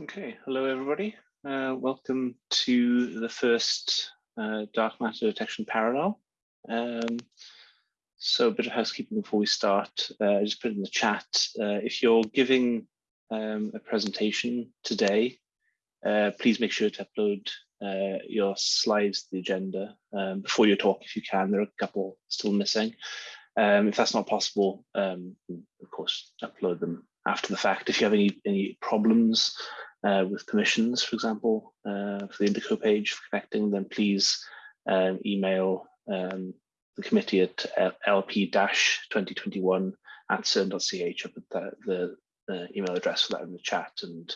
Okay, hello everybody. Uh, welcome to the first uh, dark matter detection parallel. Um, so a bit of housekeeping before we start. Uh, just put in the chat. Uh, if you're giving um, a presentation today, uh, please make sure to upload uh, your slides to the agenda um, before your talk if you can. There are a couple still missing. Um, if that's not possible, um, of course, upload them after the fact. If you have any, any problems uh, with permissions, for example, uh, for the Indico page for connecting, then please um, email um, the committee at lp-2021 at cern.ch. I put the, the, the, email address for that in the chat and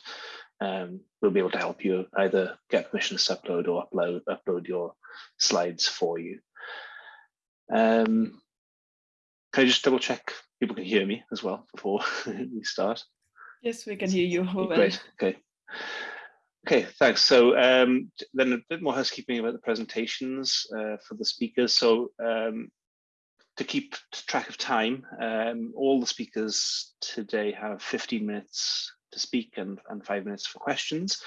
um, we'll be able to help you either get permissions to upload or upload, upload your slides for you. Um, can I just double check people can hear me as well before we start? Yes, we can hear you. Great, okay. Okay, thanks. So um, then a bit more housekeeping about the presentations uh, for the speakers. So um, to keep track of time, um, all the speakers today have 15 minutes to speak and, and five minutes for questions.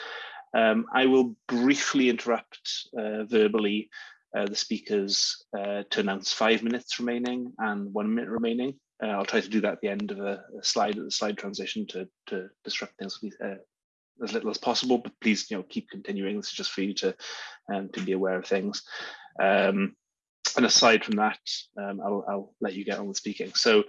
Um, I will briefly interrupt uh, verbally uh, the speakers uh, to announce five minutes remaining and one minute remaining. Uh, I'll try to do that at the end of a, a slide, the slide transition to, to disrupt things uh, as little as possible, but please, you know, keep continuing. This is just for you to um, to be aware of things. Um, and aside from that, um, I'll, I'll, let you get on with speaking. So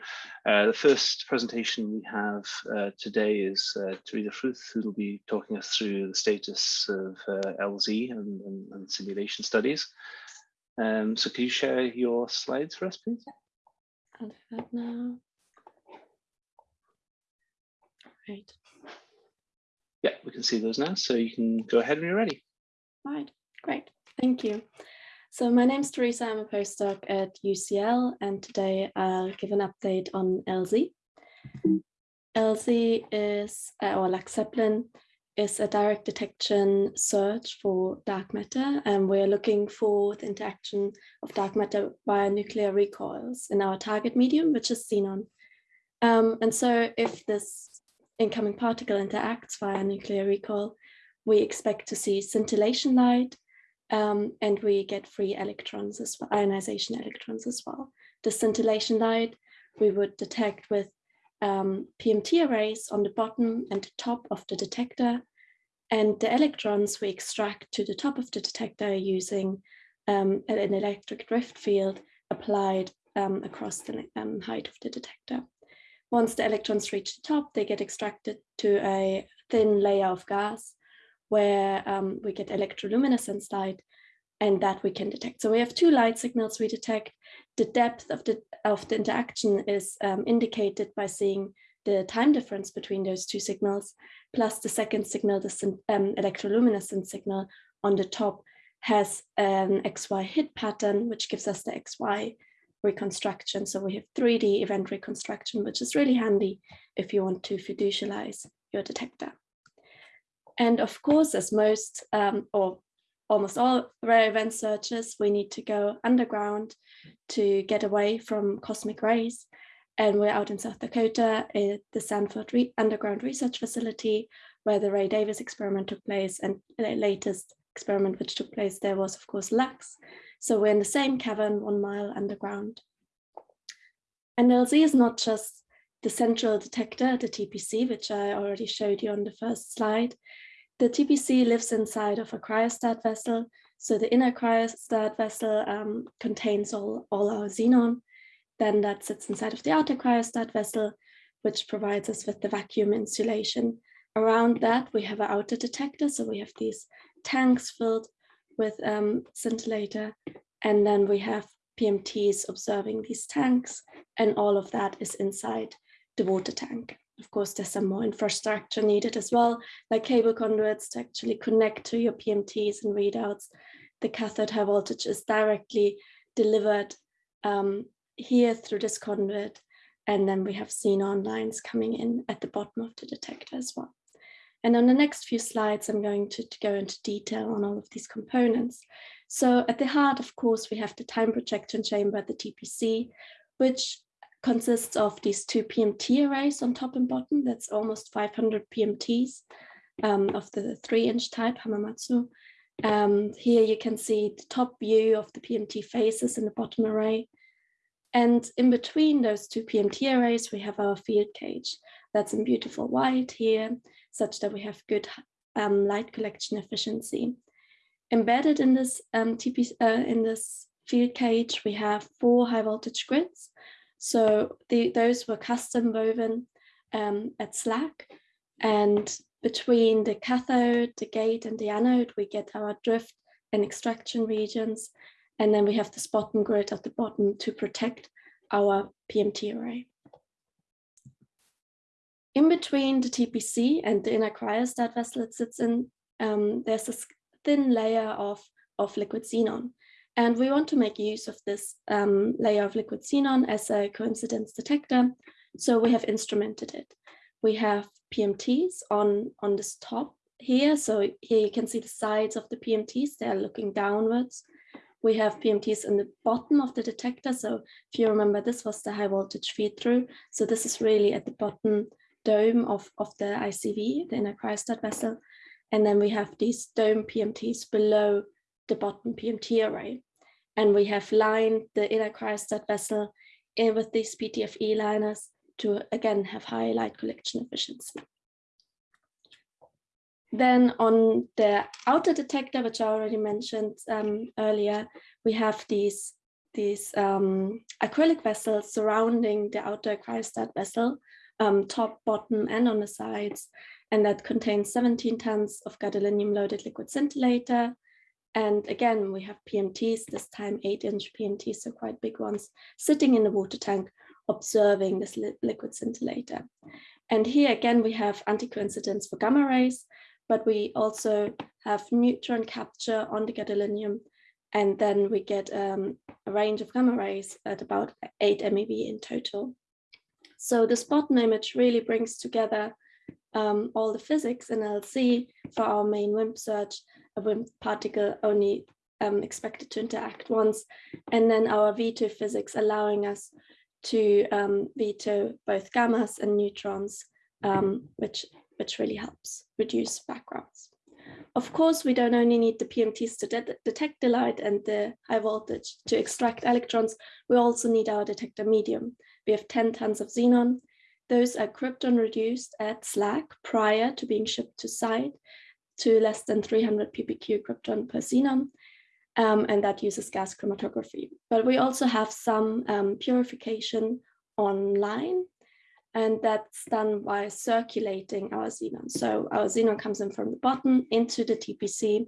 uh, the first presentation we have uh, today is uh, Teresa Fruth, who will be talking us through the status of uh, LZ and, and, and, simulation studies. Um, so can you share your slides for us, please? I'll do that now. Right. Yeah, we can see those now. So you can go ahead when you're ready. Right, great. Thank you. So my name is Teresa, I'm a postdoc at UCL, and today I'll give an update on LZ. LZ is, uh, or ZEPLIN, is a direct detection search for dark matter, and we're looking for the interaction of dark matter via nuclear recoils in our target medium, which is xenon. Um, and so if this incoming particle interacts via nuclear recoil, we expect to see scintillation light um, and we get free electrons as well, ionization electrons as well. The scintillation light we would detect with um, PMT arrays on the bottom and the top of the detector. And the electrons we extract to the top of the detector using um, an electric drift field applied um, across the um, height of the detector. Once the electrons reach the top, they get extracted to a thin layer of gas where um, we get electroluminescence light and that we can detect. So we have two light signals we detect. The depth of the, of the interaction is um, indicated by seeing the time difference between those two signals, plus the second signal, the um, electroluminescence signal on the top has an XY hit pattern, which gives us the XY reconstruction. So we have 3D event reconstruction, which is really handy if you want to fiducialize your detector. And of course, as most um, or almost all rare event searches, we need to go underground to get away from cosmic rays. And we're out in South Dakota at the Sanford Re Underground Research Facility, where the Ray Davis experiment took place. And the latest experiment which took place there was, of course, LUX, so we're in the same cavern one mile underground. And LZ is not just the central detector, the TPC, which I already showed you on the first slide. The TPC lives inside of a cryostat vessel. So the inner cryostat vessel um, contains all, all our xenon. Then that sits inside of the outer cryostat vessel, which provides us with the vacuum insulation. Around that, we have an outer detector. So we have these tanks filled with um, scintillator. And then we have PMTs observing these tanks and all of that is inside the water tank. Of course, there's some more infrastructure needed as well, like cable conduits to actually connect to your PMTs and readouts. The cathode high voltage is directly delivered um, here through this conduit. And then we have xenon lines coming in at the bottom of the detector as well. And on the next few slides, I'm going to, to, go into detail on all of these components. So at the heart, of course, we have the time projection chamber, the TPC, which consists of these two PMT arrays on top and bottom. That's almost 500 PMTs. um, of the three inch type Hamamatsu. Um, here you can see the top view of the PMT faces in the bottom array. And in between those two PMT arrays, we have our field cage. That's in beautiful white here, such that we have good um, light collection efficiency. Embedded in this um, TP, uh, in this field cage, we have four high voltage grids. So the, those were custom woven um, at SLAC. And between the cathode, the gate and the anode, we get our drift and extraction regions. And then we have this bottom grid at the bottom to protect our PMT array. In between the TPC and the inner cryostat vessel it sits in, um, there's this thin layer of, of liquid xenon. And we want to make use of this um, layer of liquid xenon as a coincidence detector. So we have instrumented it. We have PMTs on, on this top here. So here you can see the sides of the PMTs, they're looking downwards. We have PMTs in the bottom of the detector. So if you remember, this was the high voltage feed through. So this is really at the bottom dome of, of the ICV, the inner cryostat vessel. And then we have these dome PMTs below the bottom PMT array. And we have lined the inner cryostat vessel in with these PTFE liners to again have high light collection efficiency. Then on the outer detector, which I already mentioned um, earlier, we have these, these um, acrylic vessels surrounding the outer cryostat vessel, um, top, bottom, and on the sides. And that contains 17 tons of gadolinium loaded liquid scintillator. And again, we have PMTs, this time eight inch PMTs, so quite big ones, sitting in the water tank, observing this li liquid scintillator. And here again, we have anti-coincidence for gamma rays, but we also have neutron capture on the gadolinium. And then we get um, a range of gamma rays at about 8 MeV in total. So this bottom image really brings together um, all the physics in LZ for our main WIMP search, a WIMP particle only um, expected to interact once, and then our veto physics allowing us to um, veto both gammas and neutrons, um, which which really helps reduce backgrounds. Of course, we don't only need the PMTs to de detect the light and the high voltage to extract electrons, we also need our detector medium. We have 10 tons of xenon. Those are krypton reduced at SLAC prior to being shipped to site to less than 300 ppq krypton per xenon. Um, and that uses gas chromatography. But we also have some um, purification online and that's done by circulating our xenon. So our xenon comes in from the bottom into the TPC,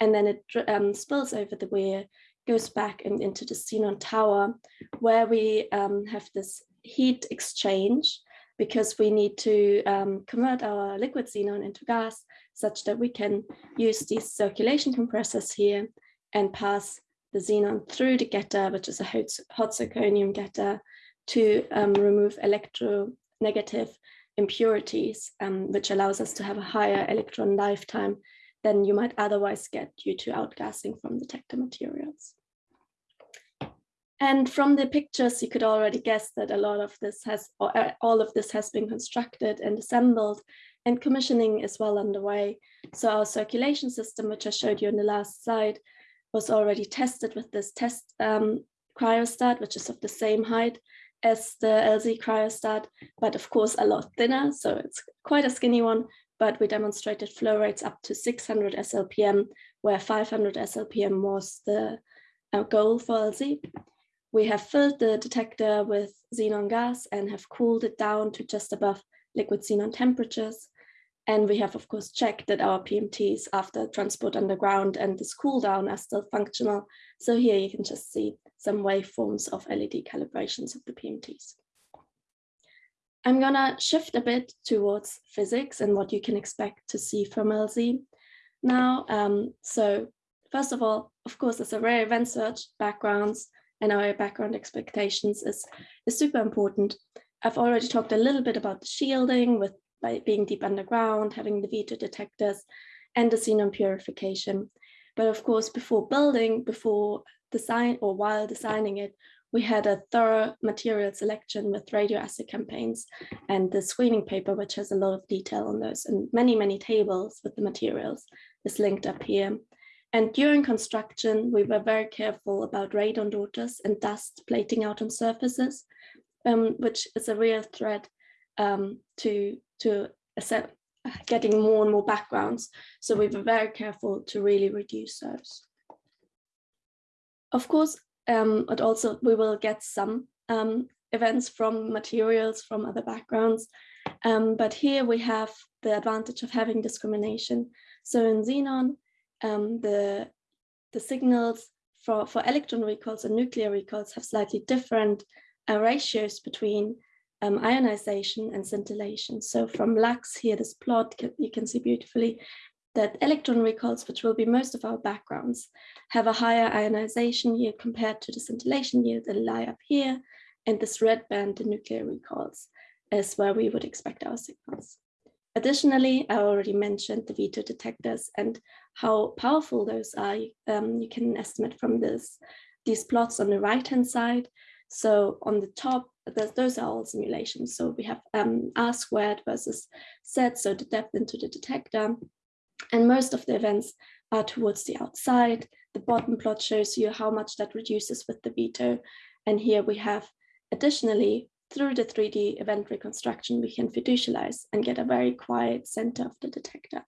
and then it um, spills over the weir, goes back and into the xenon tower, where we um, have this heat exchange because we need to um, convert our liquid xenon into gas such that we can use these circulation compressors here and pass the xenon through the getter, which is a hot, hot zirconium getter, to um, remove electro negative impurities, um, which allows us to have a higher electron lifetime than you might otherwise get due to outgassing from detector materials. And from the pictures, you could already guess that a lot of this has, uh, all of this has been constructed and assembled and commissioning is well underway. So our circulation system, which I showed you in the last slide, was already tested with this test um, cryostat, which is of the same height as the LZ cryostat, but of course a lot thinner. So it's quite a skinny one, but we demonstrated flow rates up to 600 SLPM, where 500 SLPM was the uh, goal for LZ. We have filled the detector with xenon gas and have cooled it down to just above liquid xenon temperatures. And we have, of course, checked that our PMTs after transport underground and this cool down are still functional. So here you can just see some waveforms of LED calibrations of the PMTs. I'm gonna shift a bit towards physics and what you can expect to see from LZ now. Um, so first of all, of course, as a rare event search, backgrounds and our background expectations is, is super important. I've already talked a little bit about the shielding with by being deep underground, having the veto detectors and the xenon purification. But of course, before building, before design or while designing it, we had a thorough material selection with radioassay campaigns and the screening paper, which has a lot of detail on those and many, many tables with the materials is linked up here. And during construction, we were very careful about radon daughters and dust plating out on surfaces, um, which is a real threat um, to, to getting more and more backgrounds. So we were very careful to really reduce those. Of course, um, but also we will get some um, events from materials from other backgrounds. Um, but here we have the advantage of having discrimination. So in Xenon, um, the, the signals for, for electron recoils and nuclear recoils have slightly different uh, ratios between um, ionization and scintillation. So from LUX here, this plot, you can see beautifully that electron recoils, which will be most of our backgrounds, have a higher ionization yield compared to the scintillation yield that lie up here. And this red band, the nuclear recoils, is where we would expect our signals. Additionally, I already mentioned the veto detectors and how powerful those are. Um, you can estimate from this, these plots on the right-hand side. So on the top, those are all simulations. So we have um, R squared versus Z, so the depth into the detector. And most of the events are towards the outside. The bottom plot shows you how much that reduces with the veto. And here we have additionally, through the 3D event reconstruction, we can fiducialize and get a very quiet center of the detector.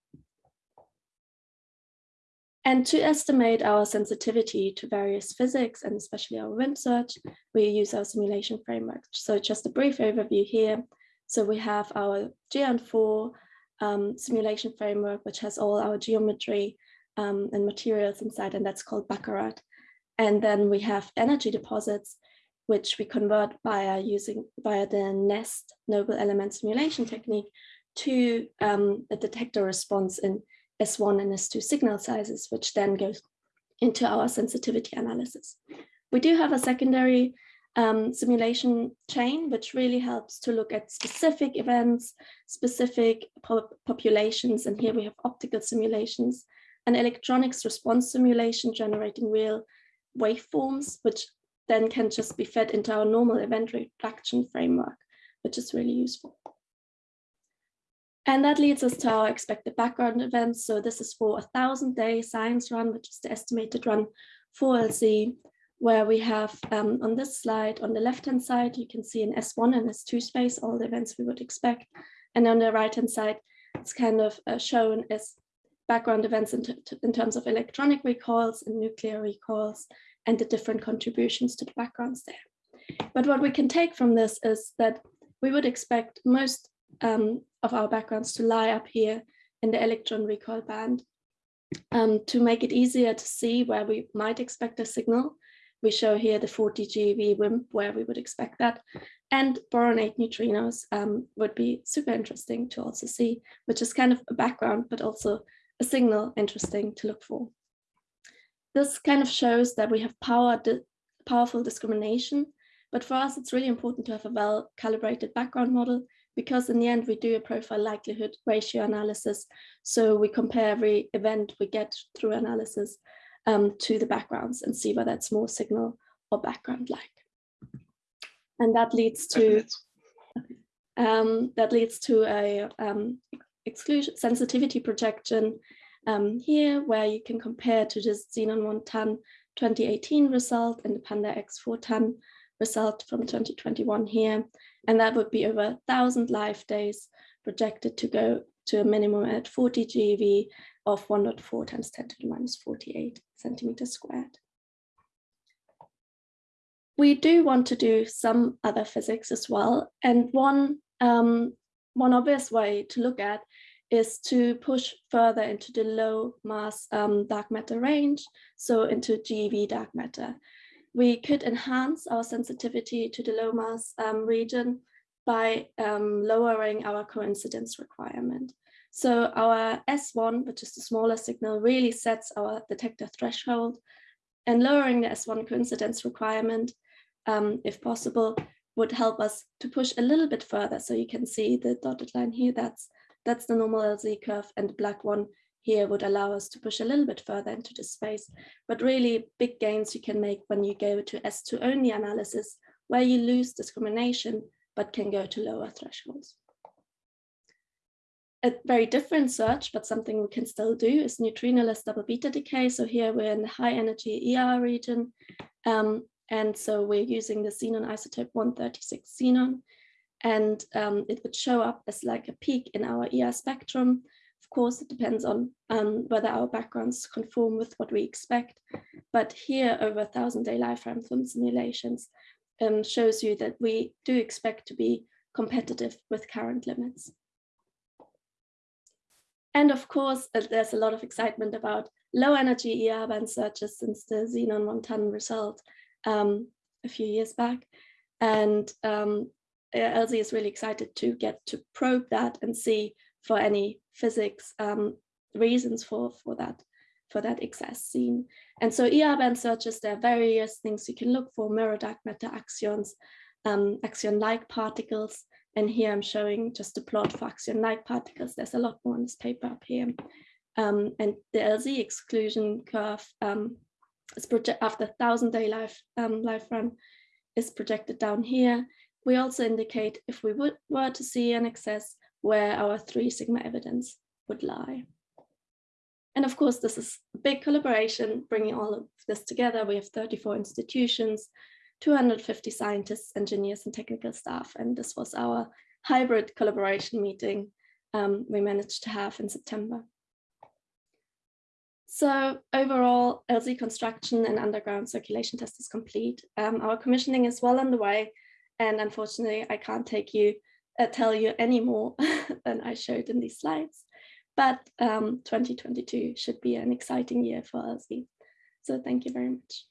And to estimate our sensitivity to various physics and especially our WIMP search, we use our simulation framework. So just a brief overview here. So we have our Geant4 um, simulation framework, which has all our geometry um, and materials inside, and that's called Baccarat. And then we have energy deposits, which we convert via using via the NEST noble element simulation technique to um, a detector response in S1 and S2 signal sizes, which then goes into our sensitivity analysis. We do have a secondary um, simulation chain, which really helps to look at specific events, specific po populations. And here we have optical simulations and electronics response simulation generating real waveforms, which then can just be fed into our normal event reduction framework, which is really useful. And that leads us to our expected background events. So this is for a thousand day science run, which is the estimated run for LZ where we have um, on this slide, on the left-hand side, you can see in S1 and S2 space, all the events we would expect. And on the right-hand side, it's kind of uh, shown as background events in, in, terms of electronic recoils and nuclear recoils and the different contributions to the backgrounds there. But what we can take from this is that we would expect most um, of our backgrounds to lie up here in the electron recoil band um, to make it easier to see where we might expect a signal we show here the 40 GeV WIMP where we would expect that. And boron-8 neutrinos um, would be super interesting to also see, which is kind of a background, but also a signal interesting to look for. This kind of shows that we have power powerful discrimination, but for us, it's really important to have a well-calibrated background model because in the end, we do a profile likelihood ratio analysis. So we compare every event we get through analysis um, to the backgrounds and see whether it's more signal or background like. And that leads to um, that leads to a um, exclusion sensitivity projection um, here, where you can compare to the XENON1T 2018 result and the PandaX-4T result from 2021 here. And that would be over 1,000 live days projected to go to a minimum at 40 GeV of 1.4 times 10 to the minus 48 centimeters squared. We do want to do some other physics as well. And one, um, one obvious way to look at is to push further into the low mass um, dark matter range, so into GeV dark matter. We could enhance our sensitivity to the low mass um, region by um, lowering our coincidence requirement. So our S1, which is the smaller signal, really sets our detector threshold and lowering the S1 coincidence requirement, um, if possible, would help us to push a little bit further. So you can see the dotted line here, that's, that's the normal LZ curve and the black one here would allow us to push a little bit further into the space. But really big gains you can make when you go to S2 only analysis, where you lose discrimination, but can go to lower thresholds. A very different search, but something we can still do is neutrinoless double beta decay. So here we're in the high energy ER region. Um, and so we're using the xenon isotope 136 xenon. And um, it would show up as like a peak in our ER spectrum of course, it depends on um, whether our backgrounds conform with what we expect. But here, over a thousand day lifetime film simulations um, shows you that we do expect to be competitive with current limits. And of course, uh, there's a lot of excitement about low energy ER band searches since the XENON1T result um, a few years back. And um, LZ is really excited to get to probe that and see for any physics um, reasons for, for that for that excess seen. And so ER band searches, there are various things you can look for, mirror dark matter axions, um, axion-like particles. And here I'm showing just a plot for axion-like particles. There's a lot more in this paper up here. Um, and the LZ exclusion curve um, is after 1000 day life, um, life run is projected down here. We also indicate if we would, were to see an excess, where our three sigma evidence would lie. And of course, this is a big collaboration, bringing all of this together. We have 34 institutions, 250 scientists, engineers, and technical staff. And this was our hybrid collaboration meeting um, we managed to have in September. So overall, LZ construction and underground circulation test is complete. Um, our commissioning is well underway, and unfortunately, I can't take you uh, tell you any more than I showed in these slides. But um, 2022 should be an exciting year for LZ. So thank you very much.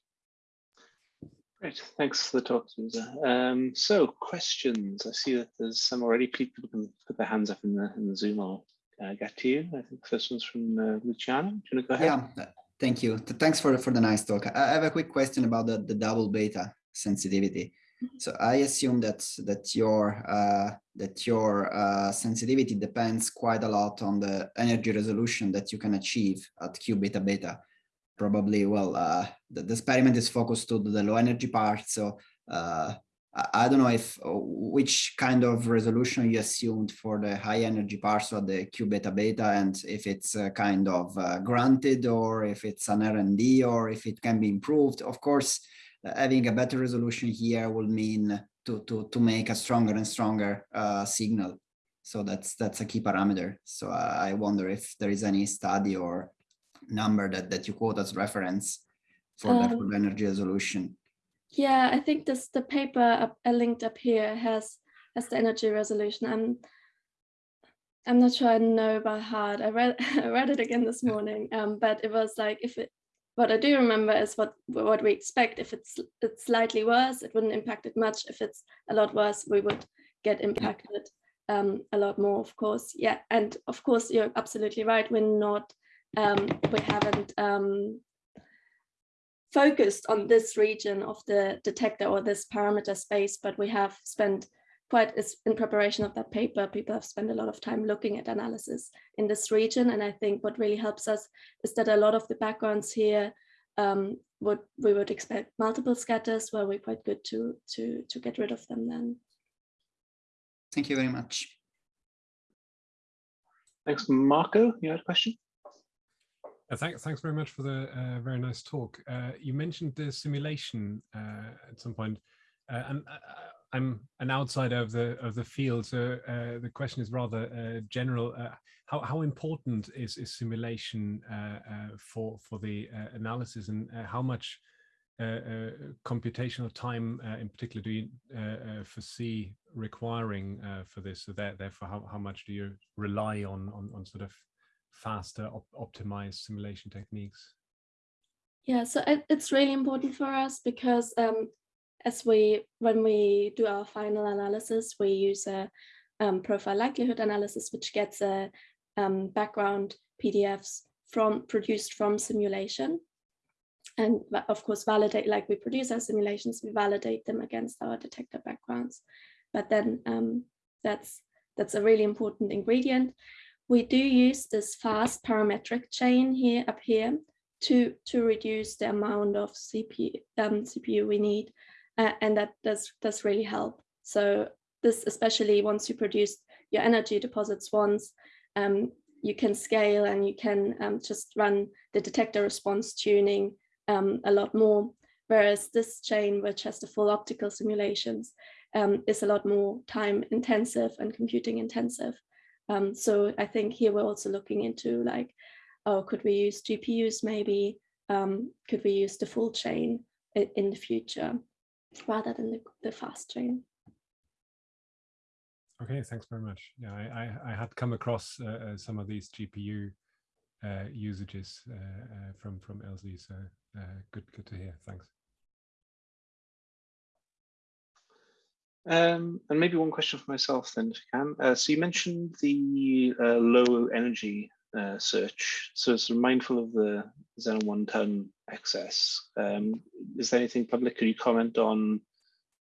Great, thanks for the talk, Susa. Um, so questions, I see that there's some already. People can put their hands up in the, in the Zoom. I'll uh, get to you. I think the first one's from uh, Luciano. Do you want to go ahead? Yeah, thank you. Thanks for, for the nice talk. I have a quick question about the, the double beta sensitivity. So I assume that that your uh, that your uh, sensitivity depends quite a lot on the energy resolution that you can achieve at Q beta beta. Probably, well, uh, the, the, experiment is focused to the low energy part. So uh, I, don't know if uh, which kind of resolution you assumed for the high energy part, so the Q beta beta, and if it's uh, kind of granted or if it's an R&D or if it can be improved. Of course, having a better resolution here will mean to, to, to make a stronger and stronger uh, signal. So that's that's a key parameter. So I wonder if there is any study or number that, that you quote as reference for, um, the energy resolution. Yeah, I think this the paper up, uh, linked up here has has the energy resolution. I'm I'm not sure I know by heart. I read I read it again this morning, um, but it was like if it what I do remember is what what we expect. If it's it's slightly worse, it wouldn't impact it much. If it's a lot worse, we would get impacted um, a lot more, of course. Yeah, and of course you're absolutely right. We're not, um, we haven't um, focused on this region of the detector or this parameter space, but we have spent quite is in preparation of that paper, people have spent a lot of time looking at analysis in this region. And I think what really helps us is that a lot of the backgrounds here um, would we would expect multiple scatters where we're quite good to to to get rid of them then. Thank you very much. Thanks, Marco. You had a question? Uh, thanks, thanks very much for the uh, very nice talk. Uh, you mentioned the simulation uh, at some point, uh, and uh, I'm an outsider of the of the field, so uh, the question is rather uh, general. Uh, how how important is, is simulation uh, for for the analysis, and how much computational time, in particular, do you foresee requiring for this? So therefore, how how much do you rely on on, on sort of faster, op optimized simulation techniques? Yeah, so it, it's really important for us because um, as we, when we do our final analysis, we use a um, profile likelihood analysis, which gets a um, background PDFs from produced from simulation. And of course, validate, like we produce our simulations, we validate them against our detector backgrounds. But then um, that's, that's a really important ingredient. we do use this fast parametric chain here up here to to reduce the amount of CPU um, CPU we need, and that does does really help. So this especially once you produce your energy deposits once, um, you can scale and you can um, just run the detector response tuning um, a lot more. Whereas this chain, which has the full optical simulations, um, is a lot more time intensive and computing intensive. Um, so I think here we're also looking into like, oh, could we use GPUs maybe? Um, could we use the full chain in, in the future rather than the, the fast train. Okay, thanks very much. Yeah, I, I, I had come across uh, uh some of these GPU uh, usages uh, uh from from LZ, so uh, good good to hear. Thanks. Um, and maybe one question for myself then, if you can. so you mentioned the low energy search, so it's sort of mindful of the XENON1T access. Um, is there anything public? Can you comment on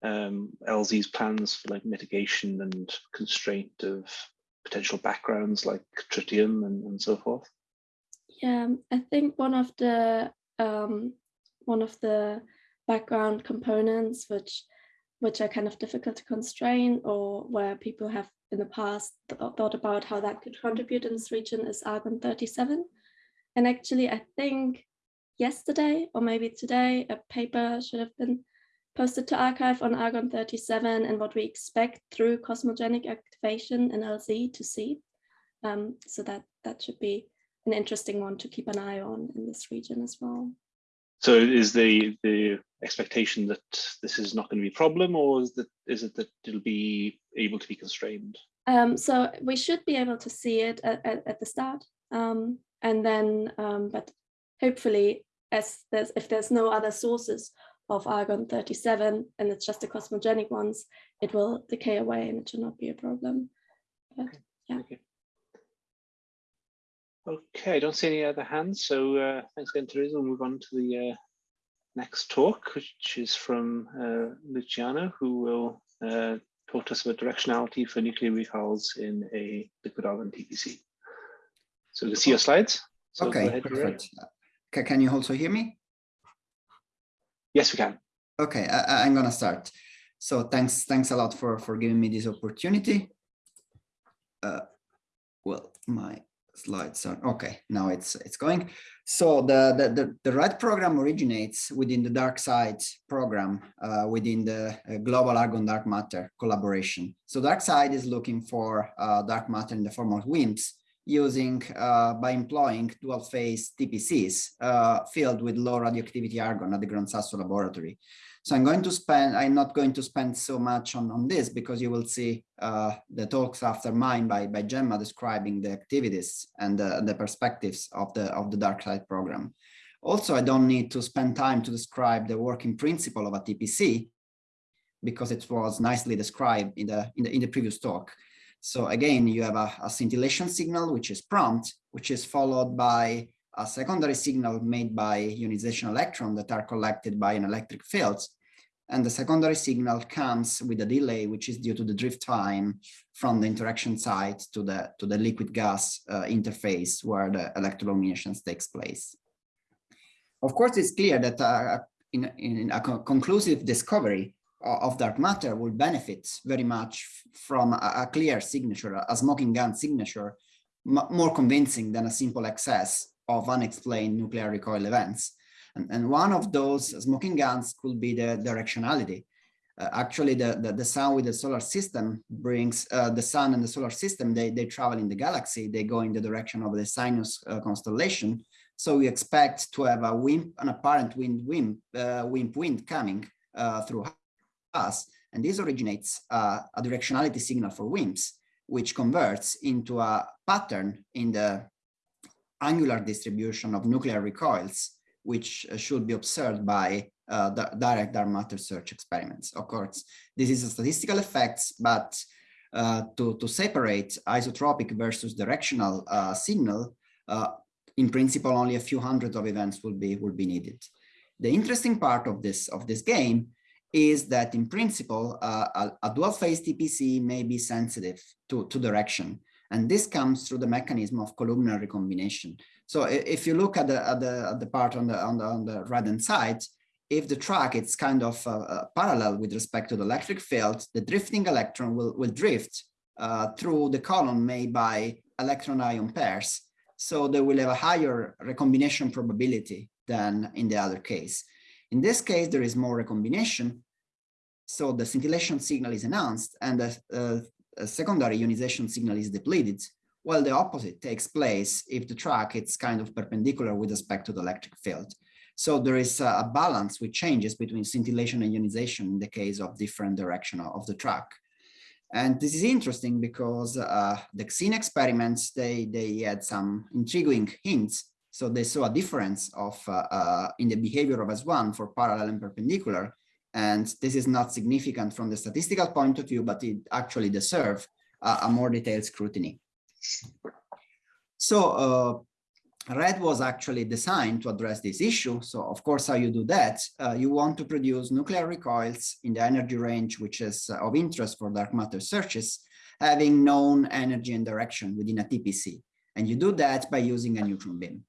um, LZ's plans for like mitigation and constraint of potential backgrounds like tritium and, and so forth? Yeah, um, I think one of the um, one of the background components which which are kind of difficult to constrain or where people have in the past th thought about how that could contribute in this region is argon 37. And actually, I think yesterday or maybe today, a paper should have been posted to arXiv on argon 37 and what we expect through cosmogenic activation in LZ to see. Um, so that, that should be an interesting one to keep an eye on in this region as well. So is the the expectation that this is not going to be a problem or is that is it that it'll be able to be constrained? Um, so we should be able to see it at, at, at the start um, and then um, but hopefully as there's if there's no other sources of argon 37 and it's just the cosmogenic ones, it will decay away and it should not be a problem. But yeah. Okay. Okay, I don't see any other hands, so uh, thanks again, Teresa. We'll move on to the uh, next talk, which is from uh, Luciano, who will uh, talk to us about directionality for nuclear recoils in a liquid argon TPC. So we can see your slides. So okay, perfect. Can you also hear me? Yes, we can. Okay, I, am gonna start. So thanks, thanks a lot for for giving me this opportunity. Uh, well, my slides are okay. Now it's it's going. So the the the, the RED program originates within the DarkSide program uh, within the uh, Global Argon Dark Matter collaboration. So DarkSide is looking for uh, dark matter in the form of WIMPs using uh, by employing dual phase TPCs uh, filled with low radioactivity argon at the Gran Sasso laboratory. So I'm going to spend, I'm not going to spend so much on, on this because you will see uh, the talks after mine by, by Gemma describing the activities and the, the perspectives of the, of the DarkSide program. Also, I don't need to spend time to describe the working principle of a TPC because it was nicely described in the, in the, in the previous talk. So again, you have a, a, scintillation signal, which is prompt, which is followed by a secondary signal made by ionization electron that are collected by an electric field. And the secondary signal comes with a delay, which is due to the drift time from the interaction site to the, to the liquid gas uh, interface where the electroluminescence takes place. Of course, it's clear that uh, in, in a conclusive discovery, of dark matter will benefit very much from a, a clear signature, a smoking gun signature, more convincing than a simple excess of unexplained nuclear recoil events. And, and one of those smoking guns could be the directionality. Uh, actually, the, the, the, sun with the solar system brings uh, the sun and the solar system, they, they travel in the galaxy, they go in the direction of the Cygnus uh, constellation. So we expect to have a WIMP, an apparent wind, WIMP, uh, WIMP wind coming uh, through us. And this originates uh, a directionality signal for WIMPs, which converts into a pattern in the angular distribution of nuclear recoils, which uh, should be observed by uh, direct dark matter search experiments. Of course, this is a statistical effects, but uh, to, to separate isotropic versus directional uh, signal, uh, in principle, only a few hundred of events will be will be needed. The interesting part of this of this game is that in principle, uh, a, a, dual phase TPC may be sensitive to, to direction. And this comes through the mechanism of columnar recombination. So if you look at the, at the, at the part on the, on the, on the right hand side, if the track is kind of uh, uh, parallel with respect to the electric field, the drifting electron will, will drift uh, through the column made by electron ion pairs. So they will have a higher recombination probability than in the other case. In this case, there is more recombination. So the scintillation signal is enhanced and the uh, secondary ionization signal is depleted, while the opposite takes place if the track is kind of perpendicular with respect to the electric field. So there is a balance which changes between scintillation and ionization in the case of different direction of the track. And this is interesting because uh, the SCENE experiments, they, they had some intriguing hints. So they saw a difference of uh, uh, in the behavior of S1 for parallel and perpendicular. And this is not significant from the statistical point of view, but it actually deserves a more detailed scrutiny. So uh, RED was actually designed to address this issue. So of course, how you do that, uh, you want to produce nuclear recoils in the energy range, which is uh, of interest for dark matter searches, having known energy and direction within a TPC. And you do that by using a neutron beam.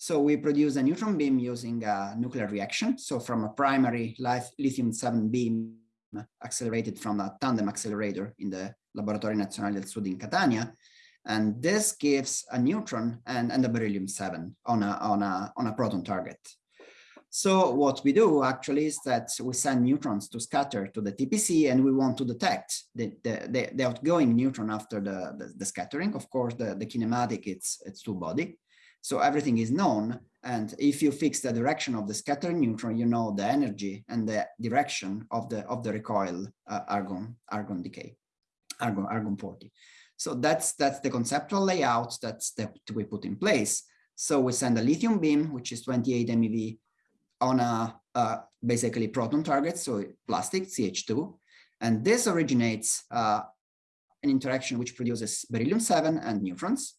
So we produce a neutron beam using a nuclear reaction. So from a primary lithium-7 beam accelerated from a tandem accelerator in the Laboratorio Nazionale del Sud in Catania, and this gives a neutron and, and a beryllium-7 on a, on, a, on a proton target. So what we do actually is that we send neutrons to scatter to the TPC and we want to detect the, the, the, outgoing neutron after the, the, the, scattering. Of course, the, the kinematic, it's, it's two body. So everything is known. And if you fix the direction of the scattering neutron, you know the energy and the direction of the, of the recoil uh, argon, argon decay, argon, argon 40. So that's that's the conceptual layout that's that we put in place. So we send a lithium beam, which is 28 MeV, on a uh, basically proton target, so plastic CH2, and this originates uh, an interaction which produces beryllium-7 and neutrons.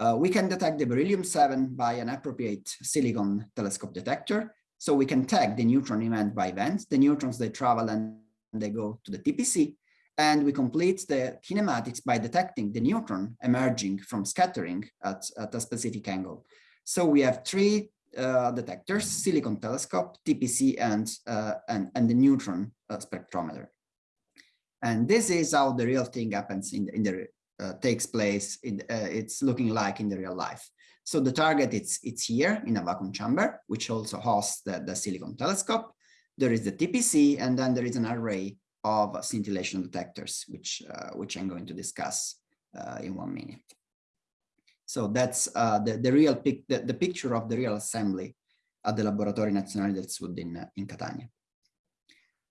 Uh, we can detect the beryllium-7 by an appropriate silicon telescope detector. So we can tag the neutron event by event. The neutrons, they travel and they go to the TPC. And we complete the kinematics by detecting the neutron emerging from scattering at, at a specific angle. So we have three uh, detectors, silicon telescope, TPC, and, uh, and, and the neutron uh, spectrometer. And this is how the real thing happens in, the, in the, uh, takes place, uh, it's looking like in the real life. So the target, it's, it's here in a vacuum chamber, which also hosts the, the silicon telescope. There is the TPC, and then there is an array of scintillation detectors, which, uh, which I'm going to discuss uh, in one minute. So that's uh, the, the real pic the, the, picture of the real assembly at the Laboratorio Nazionale del Sud in, in Catania.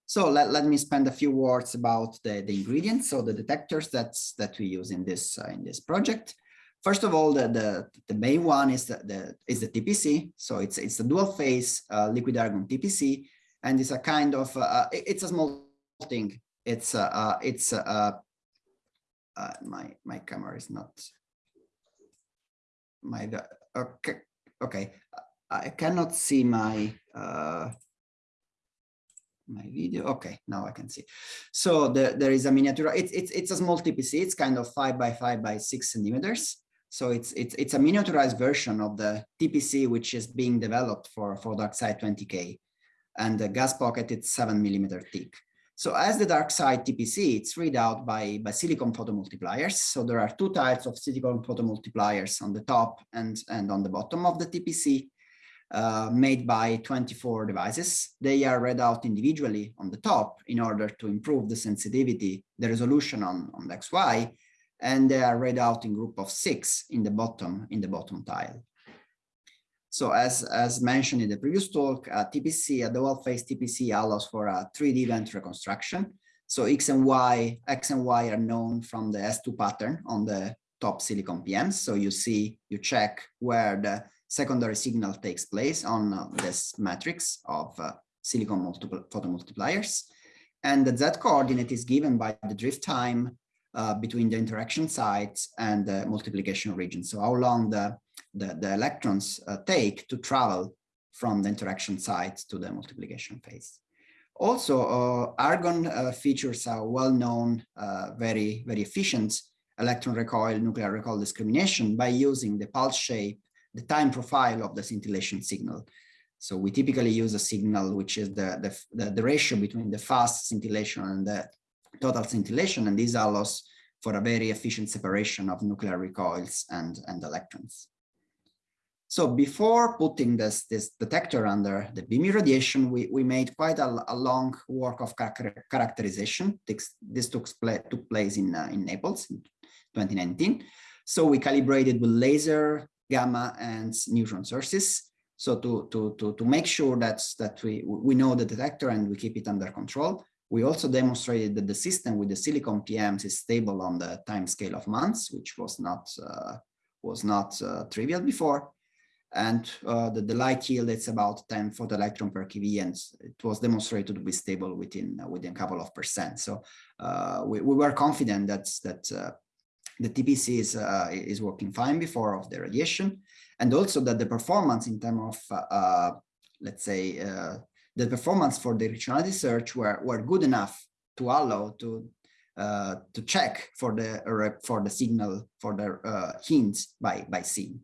So let, let me spend a few words about the, the ingredients, so the detectors that's, that we use in this, uh, in this project. First of all, the, the, the main one is the, the, is the TPC. So it's, it's a dual phase uh, liquid argon TPC, and it's a kind of, uh, it's a small thing. It's uh, uh it's uh, uh, uh, my my camera is not my okay okay. I cannot see my uh, my video. Okay, now I can see. So the, there is a miniature. It's it's it's a small TPC. It's kind of five by five by six centimeters. So it's it's it's a miniaturized version of the TPC which is being developed for for DarkSide 20K, and the gas pocket it's seven millimeter thick. So as the DarkSide TPC, it's read out by, by silicon photomultipliers. So there are two types of silicon photomultipliers on the top and, and on the bottom of the TPC uh, made by 24 devices. They are read out individually on the top in order to improve the sensitivity, the resolution on, on the XY, and they are read out in group of six in the bottom, in the bottom tile. So as, as mentioned in the previous talk, uh, TPC, a dual phase TPC allows for a 3D event reconstruction. So X and Y, X and Y are known from the S2 pattern on the top silicon PMs. So you see, you check where the secondary signal takes place on uh, this matrix of uh, silicon multiple photomultipliers. And the Z coordinate is given by the drift time uh, between the interaction sites and the multiplication region. So how long the the, the electrons uh, take to travel from the interaction site to the multiplication phase. Also, uh, argon uh, features are well known, uh, very, very efficient, electron recoil, nuclear recoil discrimination by using the pulse shape, the time profile of the scintillation signal. So we typically use a signal which is the, the, the, the ratio between the fast scintillation and the total scintillation, and this allows for a very efficient separation of nuclear recoils and, and electrons. So before putting this, this detector under the beam irradiation, we, we made quite a, a long work of characterization. This, this took, took place in, uh, in Naples in 2019. So we calibrated with laser, gamma, and neutron sources. So to, to, to, to make sure that, that we, we know the detector and we keep it under control, we also demonstrated that the system with the silicon PMs is stable on the time scale of months, which was not, uh, was not uh, trivial before and uh, the, the, light yield is about 10 photoelectron per keV and it was demonstrated to be stable within within a couple of percent so uh, we, we, were confident that that uh, the TPC is uh, is working fine before of the radiation and also that the performance in terms of uh, let's say the performance for the directionality search were were good enough to allow to to check for the for the signal for the hints by by SCENE.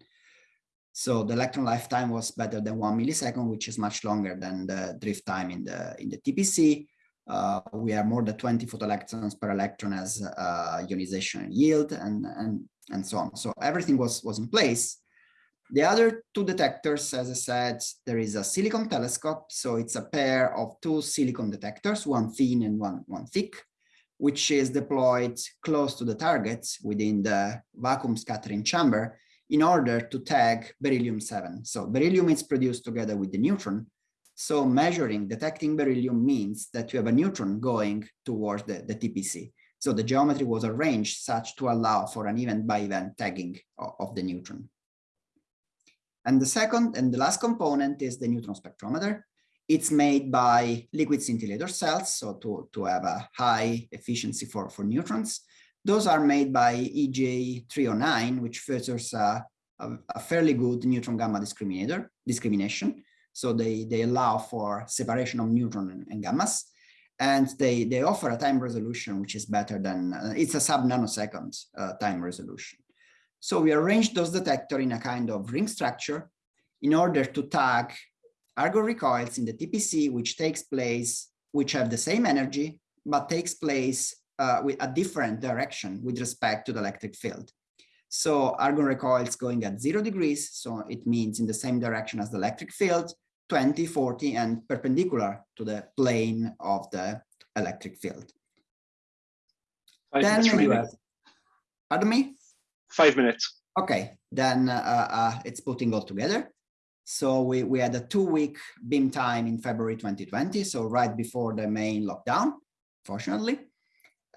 So the electron lifetime was better than one millisecond, which is much longer than the drift time in the in the TPC. Uh, we have more than 20 photoelectrons per electron as uh, ionization yield and, and, and so on. So everything was, was in place. The other two detectors, as I said, there is a silicon telescope. So it's a pair of two silicon detectors, one thin and one, one thick, which is deployed close to the target within the vacuum scattering chamber in order to tag beryllium-7. So beryllium is produced together with the neutron. So measuring, detecting beryllium means that you have a neutron going towards the, the TPC. So the geometry was arranged such to allow for an event by event tagging of, of the neutron. And the second and the last component is the neutron spectrometer. It's made by liquid scintillator cells, so to, to have a high efficiency for, for neutrons. Those are made by EJ309, which features a, a, a fairly good neutron gamma discriminator discrimination. So they, they allow for separation of neutron and, gammas. And they, they offer a time resolution which is better than, uh, it's a sub nanosecond uh, time resolution. So we arrange those detector in a kind of ring structure in order to tag Argon recoils in the TPC, which takes place, which have the same energy, but takes place uh, with a different direction with respect to the electric field. So argon recoils going at zero degrees, so it means in the same direction as the electric field, 20, 40, and perpendicular to the plane of the electric field. Five then you have, pardon me? Five minutes. Okay, then uh, uh, it's putting all together. So we, we had a two week beam time in February 2020, so right before the main lockdown, fortunately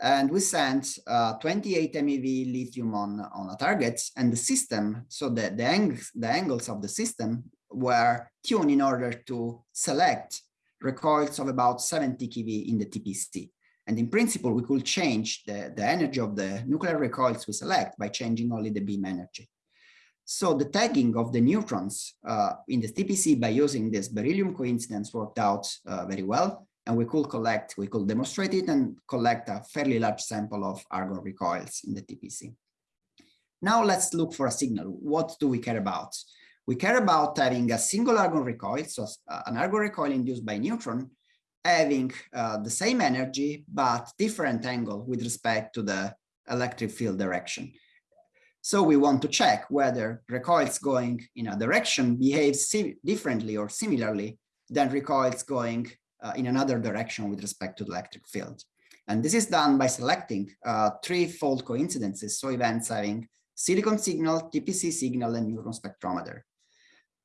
and we sent uh, 28 MeV lithium on, on a target and the system, so the, the, ang the angles of the system were tuned in order to select recoils of about 70 keV in the TPC. And in principle, we could change the, the energy of the nuclear recoils we select by changing only the beam energy. So the tagging of the neutrons uh, in the TPC by using this beryllium coincidence worked out uh, very well and we could collect, we could demonstrate it and collect a fairly large sample of argon recoils in the TPC. Now let's look for a signal. What do we care about? We care about having a single argon recoil, so uh, an argon recoil induced by neutron, having uh, the same energy, but different angle with respect to the electric field direction. So we want to check whether recoils going in a direction behaves differently or similarly than recoils going uh, in another direction with respect to the electric field. And this is done by selecting uh, three-fold coincidences, so events having silicon signal, TPC signal, and neutron spectrometer.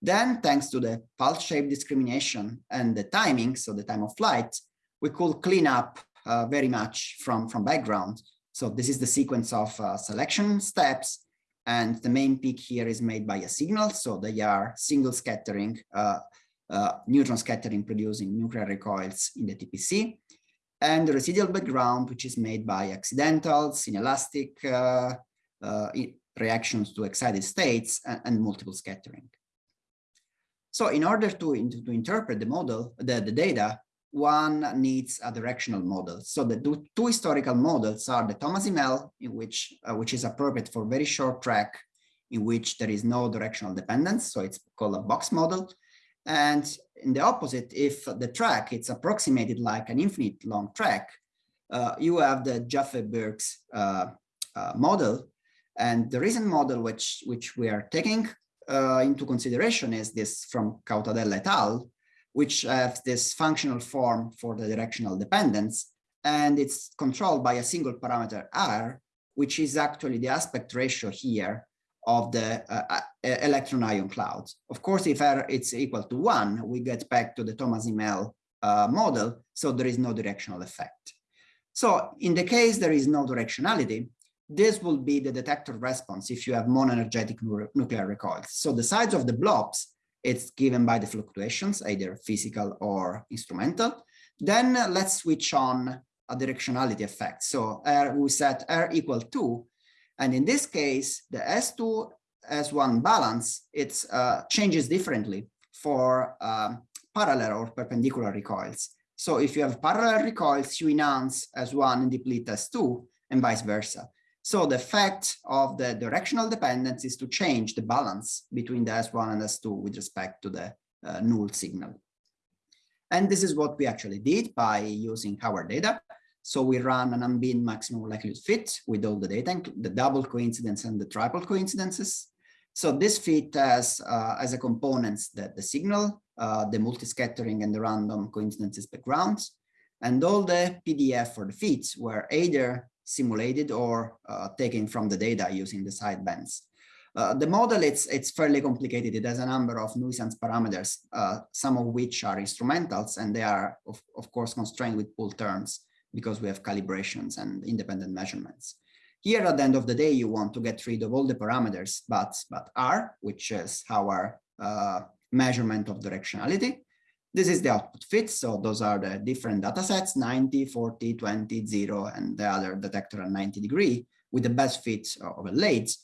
Then, thanks to the pulse shape discrimination and the timing, so the time of flight, we could clean up uh, very much from, from background. So this is the sequence of uh, selection steps, and the main peak here is made by a signal, so they are single scattering uh, uh, neutron scattering producing nuclear recoils in the TPC, and the residual background, which is made by accidentals, inelastic uh, uh, reactions to excited states, and, and, multiple scattering. So in order to, to interpret the model, the, the data, one needs a directional model. So the two, two historical models are the Thomas Imel, in which uh, which is appropriate for very short track, in which there is no directional dependence. So it's called a box model. And in the opposite, if the track it's approximated like an infinite long track, uh, you have the Jaffe-Burks uh, uh, model. And the recent model which, which we are taking uh, into consideration is this from Cataudella et al., which have this functional form for the directional dependence. And it's controlled by a single parameter R, which is actually the aspect ratio here of the uh, electron ion clouds. Of course, if R is equal to one, we get back to the Thomas Imel uh, model, so there is no directional effect. So in the case there is no directionality, this will be the detector response if you have monoenergetic nuclear recoils. So the size of the blobs it's given by the fluctuations, either physical or instrumental. Then uh, let's switch on a directionality effect. So R, we set R equal to, and in this case, the S2, S1 balance, it uh, changes differently for um, parallel or perpendicular recoils. So if you have parallel recoils, you enhance S1 and deplete S2 and vice versa. So the effect of the directional dependence is to change the balance between the S1 and S2 with respect to the uh, null signal. And this is what we actually did by using our data. So we run an unbinned maximum likelihood fit with all the data, the double coincidence and the triple coincidences. So this fit has uh, as a components the, the signal, uh, the multiscattering and the random coincidences backgrounds. And all the PDF for the fits were either simulated or uh, taken from the data using the sidebands. Uh, the model, it's, it's fairly complicated. It has a number of nuisance parameters, uh, some of which are instrumentals, and they are, of, of course, constrained with pool terms because we have calibrations and independent measurements. Here, at the end of the day, you want to get rid of all the parameters, but, but R, which is our uh, measurement of directionality, this is the output fit. So those are the different data sets, 90, 40, 20, 0, and the other detector at 90 degree with the best fit of a late.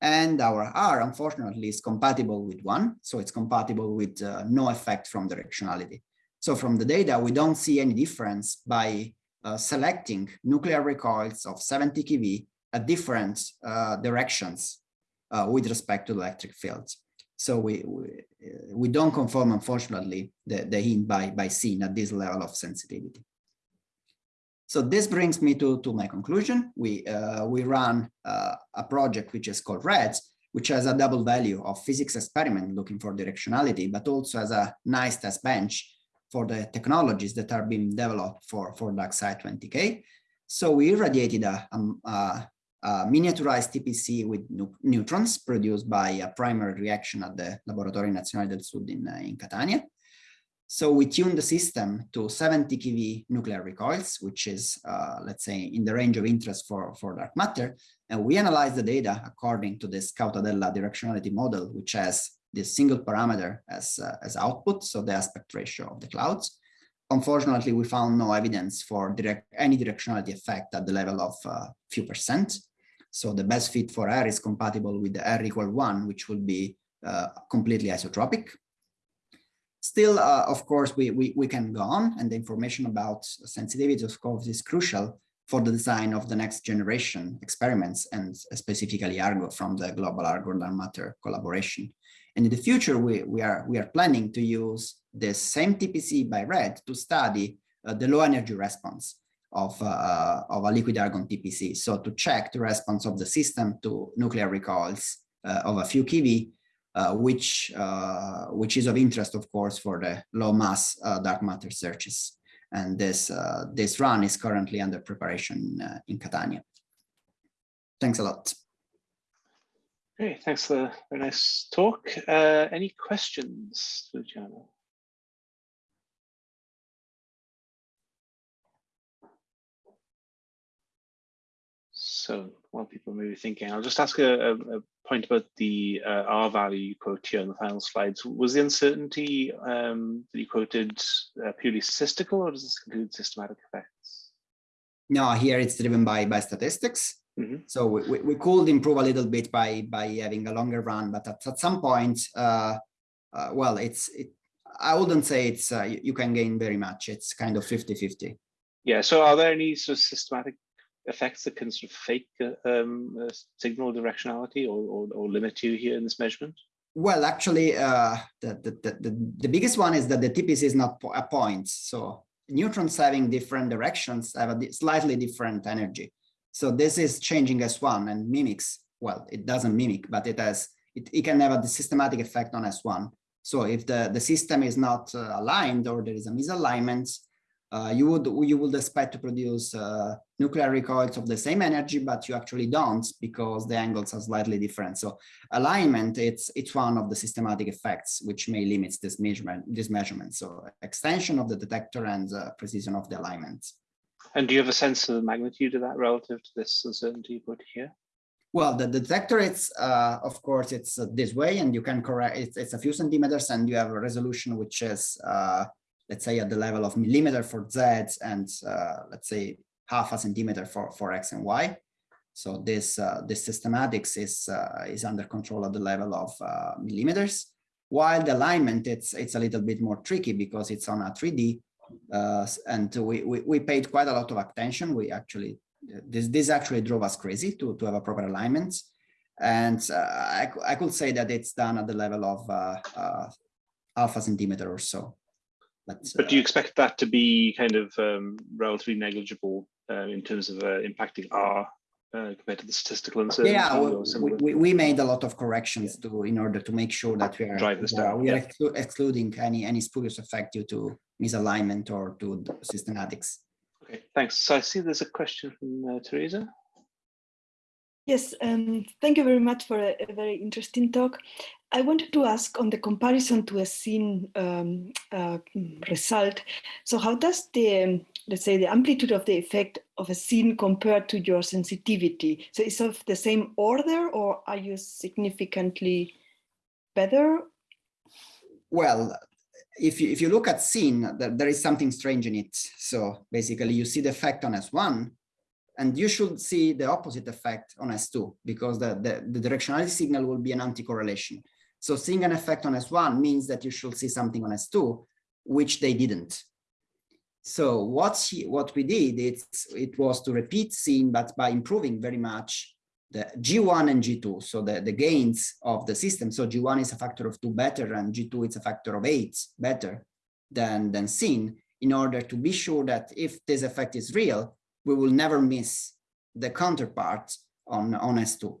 And our R, unfortunately, is compatible with one. So it's compatible with uh, no effect from directionality. So from the data, we don't see any difference by uh, selecting nuclear recoils of 70 keV at different uh, directions uh, with respect to electric fields. So we, we, we don't confirm, unfortunately, the, the hint by, by SCENE at this level of sensitivity. So this brings me to, to my conclusion. We, uh, we run uh, a project which is called REDS, which has a double value of physics experiment looking for directionality, but also as a nice test bench for the technologies that are being developed for, for DarkSide 20K. So we irradiated a, a, uh, miniaturized TPC with neutrons produced by a primary reaction at the Laboratori Nazionali del Sud in, uh, in Catania. So we tuned the system to 70 keV nuclear recoils, which is, uh, let's say, in the range of interest for, for dark matter. And we analyzed the data according to this Cataudella directionality model, which has this single parameter as, uh, as output, so the aspect ratio of the clouds. Unfortunately, we found no evidence for direct any directionality effect at the level of a uh, few percent. So the best fit for R is compatible with the R equal one, which will be uh, completely isotropic. Still, uh, of course, we, we, we can go on and the information about sensitivity of course is crucial for the design of the next generation experiments and specifically Argo from the Global Argon Dark Matter collaboration. And in the future, we, we, are, we are planning to use the same TPC by RED to study uh, the low energy response of, uh, of a liquid argon TPC. So to check the response of the system to nuclear recoils uh, of a few keV, uh, which, uh, which is of interest, of course, for the low mass uh, dark matter searches. And this, uh, this run is currently under preparation in Catania. Thanks a lot. Great, thanks for the very nice talk. any questions, Luciano? So while people may be thinking, I'll just ask a, a point about the uh, R value you quote here on the final slides. Was the uncertainty um, that you quoted uh, purely statistical or does this include systematic effects? No, here it's driven by, by statistics. Mm -hmm. So we, we, we, could improve a little bit by, by having a longer run, but at, at some point, uh, uh well, it's it, I wouldn't say it's uh, you, you can gain very much. It's kind of 50-50. Yeah. So are there any sort of systematic effects that can sort of fake um, uh, signal directionality or, or, or, limit you here in this measurement? Well, actually, uh, the, the, the, the, biggest one is that the TPC is not a point. So neutrons having different directions have a slightly different energy. So this is changing S1 and mimics, well, it doesn't mimic, but it has, it, it can have a systematic effect on S1. So if the, the system is not uh, aligned or there is a misalignment, uh, you would you would expect to produce uh, nuclear recoils of the same energy, but you actually don't because the angles are slightly different. So alignment, it's it's one of the systematic effects which may limit this measurement. This measurement. So extension of the detector and uh, precision of the alignment. And do you have a sense of the magnitude of that relative to this uncertainty you put here? Well, the detector, it's uh, of course it's uh, this way, and you can correct. It's, it's a few centimeters, and you have a resolution which is uh, let's say at the level of millimeter for Z and uh, let's say half a centimeter for, for X and Y. So this, uh, this systematics is, uh, is under control at the level of uh, millimeters, while the alignment, it's, it's a little bit more tricky because it's on a 3D uh, and we, we, we, paid quite a lot of attention. We actually, this, this actually drove us crazy to, to have a proper alignment. And uh, I, I could say that it's done at the level of half a centimeter or so. But, but do you expect that to be kind of um, relatively negligible uh, in terms of uh, impacting R uh, compared to the statistical uncertainty? Yeah, we, we, we, made a lot of corrections to in order to make sure that we are drive this down. we are yeah. exclu excluding any any spurious effect due to misalignment or to systematics. Okay, thanks. So I see there's a question from uh, Teresa. Yes, um, thank you very much for a, a, very interesting talk. I wanted to ask on the comparison to a SCENE um, uh, result. So how does the, let's say, the amplitude of the effect of a SCENE compare to your sensitivity? So is of the same order or are you significantly better? Well, if you, if you look at SCENE, there, there is something strange in it. So basically you see the effect on S1, and you should see the opposite effect on S2 because the, the, the directionality signal will be an anti-correlation. So seeing an effect on S1 means that you should see something on S2, which they didn't. So what, he, what we did, it's, it was to repeat SCENE, but by improving very much the G1 and G2, so the, the gains of the system. So G1 is a factor of two better and G2 is a factor of eight better than, than SCENE in order to be sure that if this effect is real, we will never miss the counterpart on, on S2.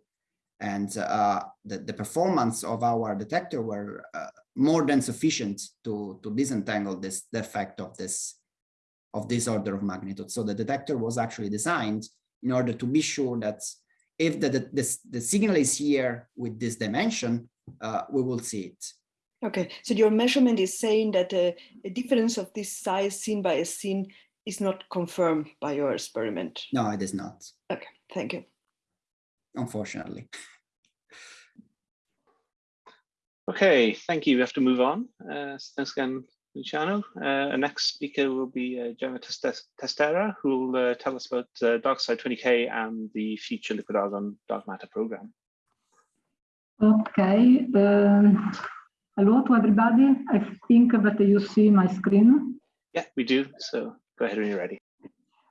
And uh, the, the performance of our detector were uh, more than sufficient to, to disentangle this the effect of this of this order of magnitude. So the detector was actually designed in order to be sure that if the, the, the, the signal is here with this dimension, uh, we will see it. Okay, so your measurement is saying that uh, a difference of this size seen by a SCENE is not confirmed by your experiment. No, it is not. Okay, thank you. Unfortunately. Okay, thank you. We have to move on. Uh, thanks again, Luciano. Uh, our next speaker will be uh, Gemma Testera, who will uh, tell us about uh, DarkSide 20K and the future liquid argon dark matter program. Okay. Um, hello to everybody. I think that you see my screen. Yeah, we do. So Go ahead when you're ready.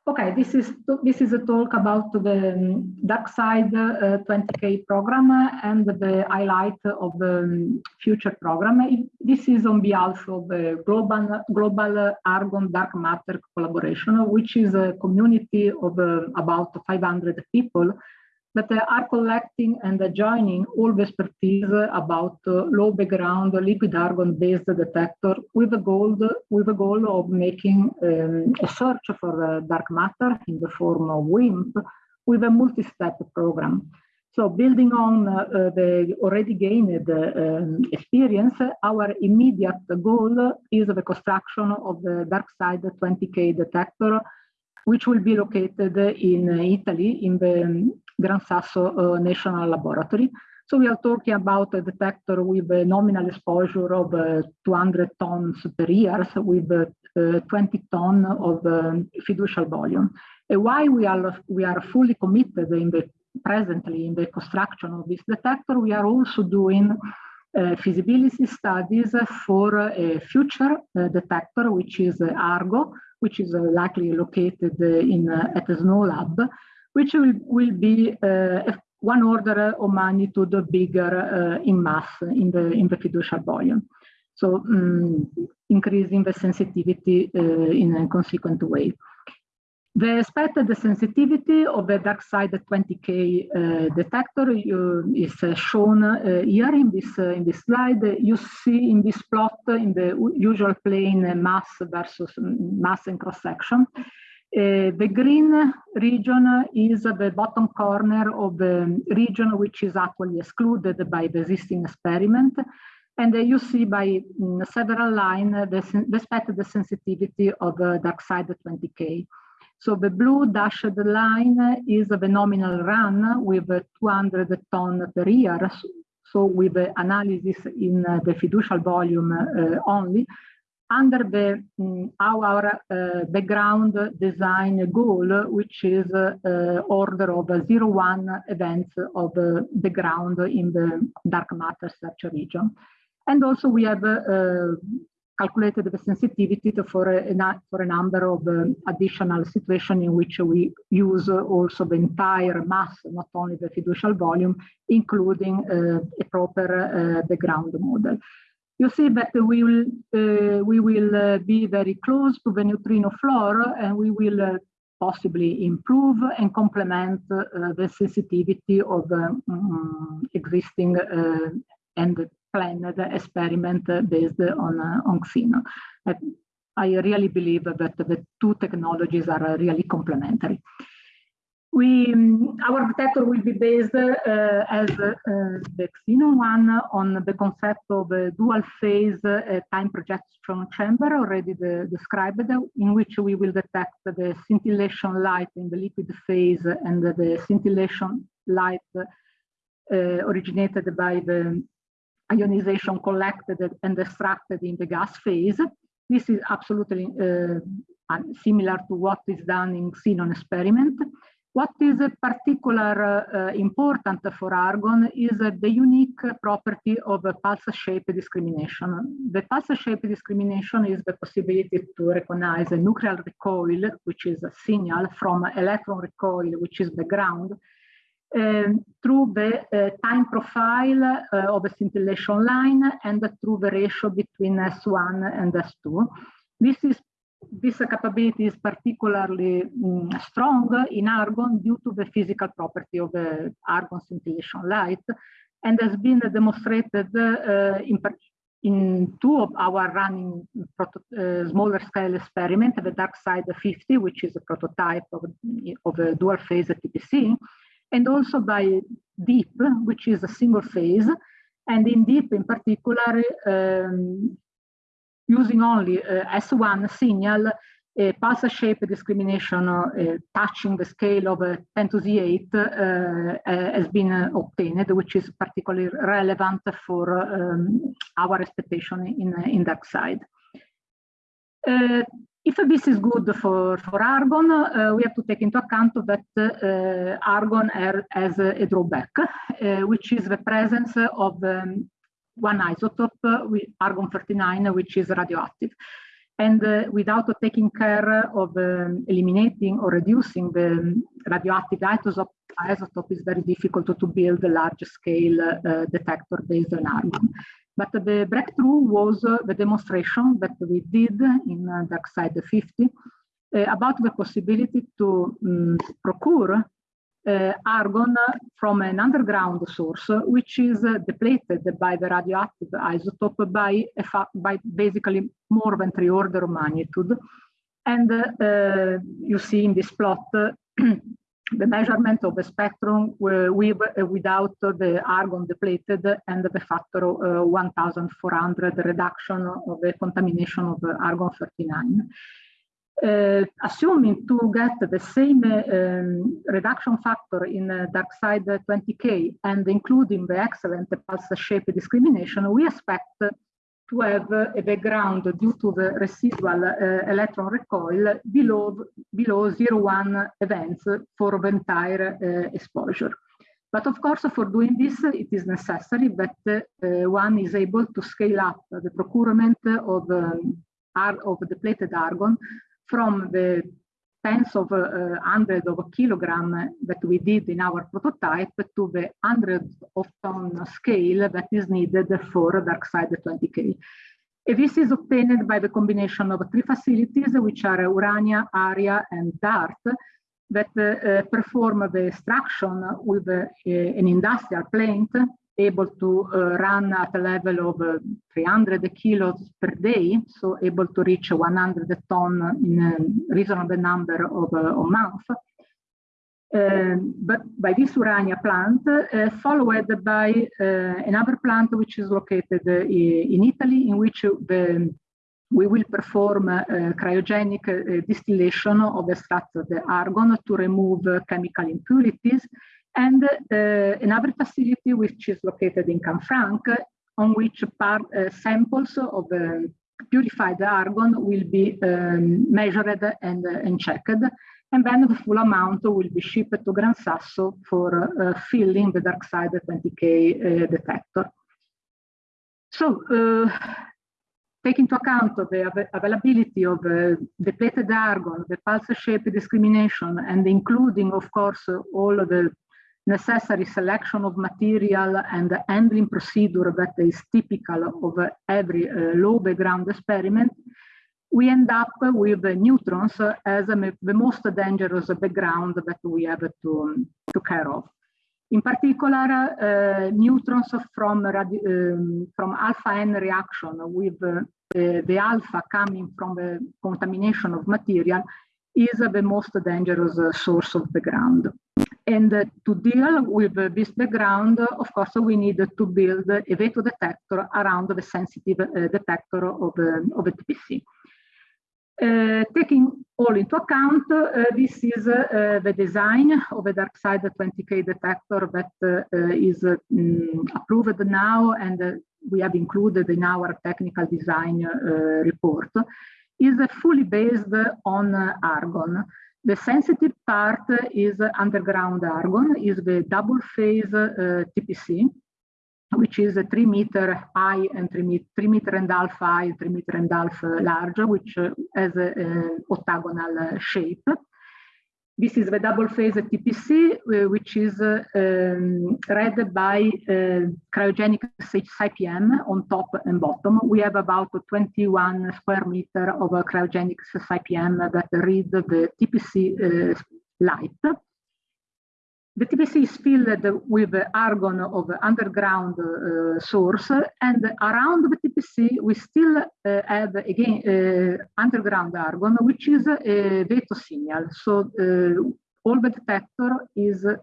Okay, this is this is a talk about the um, DarkSide uh, 20K program and the highlight of the um, future program. This is on behalf of the Global, Global Argon Dark Matter Collaboration, which is a community of uh, about 500 people that are collecting and joining all the expertise about low background liquid argon based detector with the goal with the goal of making um, a search for dark matter in the form of WIMP with a multi-step program. So building on uh, the already gained uh, experience, our immediate goal is the construction of the DarkSide 20K detector, which will be located in Italy in the Gran Sasso uh, National Laboratory. So we are talking about a detector with a nominal exposure of uh, 200 tons per year with uh, 20 ton of um, fiducial volume. And why we are we are fully committed in the presently in the construction of this detector, we are also doing uh, feasibility studies for a future uh, detector, which is Argo, which is likely located in at the SNOLAB, which will, will be one order of magnitude bigger in mass in the, in the fiducial volume. So um, increasing the sensitivity in a consequent way. The expected sensitivity of the DarkSide 20K uh, detector uh, is uh, shown uh, here in this, uh, in this slide. You see in this plot in the usual plane uh, mass versus mass and cross section. Uh, the green region is the bottom corner of the region which is actually excluded by the existing experiment. And uh, you see by um, several lines uh, the, the expected sensitivity of the DarkSide 20K. So the blue dashed line is the nominal run with 200 ton per year. So with the analysis in the fiducial volume uh, only, under the um, our uh, background design goal, which is uh, order of zero one events of the ground in the dark matter search region. And also we have uh, calculated the sensitivity for a, for a number of um, additional situations in which we use also the entire mass, not only the fiducial volume, including uh, a proper uh, background model. You see that we will, uh, we will uh, be very close to the neutrino floor and we will uh, possibly improve and complement uh, the sensitivity of um, existing and planned experiment based on, on Xeno. I really believe that the two technologies are really complementary. We, our detector will be based uh, as uh, the Xenon one on the concept of a dual phase uh, time projection chamber already the, described, in which we will detect the scintillation light in the liquid phase and the scintillation light uh, originated by the ionization collected and extracted in the gas phase. This is absolutely uh, similar to what is done in xenon experiment. What is particular uh, important for argon is uh, the unique property of pulse shape discrimination. The pulse shape discrimination is the possibility to recognize a nuclear recoil, which is a signal from electron recoil, which is the ground, um, through the uh, time profile uh, of a scintillation line and through the ratio between S1 and S2. This is this capability is particularly um, strong in argon due to the physical property of the argon scintillation light and has been demonstrated uh, in, in, two of our running uh, smaller scale experiment, the DarkSide 50, which is a prototype of, of a dual phase TPC, and also by DEAP, which is a single phase. And in DEAP in particular, um, using only uh, S1 signal, a pulse shape discrimination uh, touching the scale of uh, 10 to the 8 uh, uh, has been uh, obtained, which is particularly relevant for um, our expectation in, in DarkSide. If this is good for, for argon, we have to take into account that argon has a drawback, which is the presence of um, one isotope, with argon 39, which is radioactive. And uh, without taking care of um, eliminating or reducing the radioactive isotope, isotope is very difficult to build a large scale uh, detector based on argon. But the breakthrough was uh, the demonstration that we did in uh, DarkSide 50 uh, about the possibility to um, procure argon from an underground source, which is uh, depleted by the radioactive isotope by, by basically more than three order of magnitude. And uh, you see in this plot the measurement of the spectrum with uh, without the argon depleted and the factor uh, 1400 reduction of the contamination of argon 39. Uh, assuming to get the same um, reduction factor in uh, dark side 20K and including the excellent pulse shape discrimination, we expect to have a background due to the residual uh, electron recoil below, below 0,1 events for the entire uh, exposure. But of course, for doing this, it is necessary that uh, one is able to scale up the procurement of, um, of depleted argon from the tens of uh, hundreds of kilogram that we did in our prototype to the hundreds of ton scale that is needed for DarkSide 20K. This is obtained by the combination of three facilities, which are Urania, Aria, and DART, that uh, perform the extraction with uh, an industrial plant able to uh, run at a level of uh, 300 kilos per day, so able to reach 100 ton in a reasonable number of, uh, of months. Um, but by this Urania plant, uh, followed by another plant which is located in Italy, in which the we will perform uh, cryogenic uh, distillation of the extracted argon to remove uh, chemical impurities and another facility which is located in Canfranc on which part, samples of purified argon will be um, measured and, and checked and then the full amount will be shipped to Gran Sasso for uh, filling the DarkSide 20K uh, detector. So uh, take into account the av availability of uh, depleted argon, the pulse shape discrimination, and including, of course, all of the necessary selection of material and the handling procedure that is typical of every uh, low background experiment, we end up with neutrons as the most dangerous background that we have to, to care of. In particular, uh, neutrons from, um, from alpha N reaction with uh, the alpha coming from the contamination of material is the most dangerous source of background. And to deal with this background, of course, we need to build a veto detector around the sensitive uh, detector of, uh, of a TPC. Uh, taking all into account, uh, this is uh, the design of a DarkSide 20K detector that is um, approved now and we have included in our technical design report, is fully based on argon. The sensitive part is underground argon, is the double phase uh, TPC, which is a three meter high and three, meter, three meter and a half high, three meter and a half large, which uh, has an octagonal uh, shape. This is the double phase TPC, uh, which is um, read by uh, cryogenic SiPM on top and bottom. We have about 21 square meter of cryogenic SiPM that read the TPC uh, light. The TPC is filled with argon of underground uh, source and around the TPC we still uh, have again uh, underground argon which is a veto signal. So uh, all the detector is the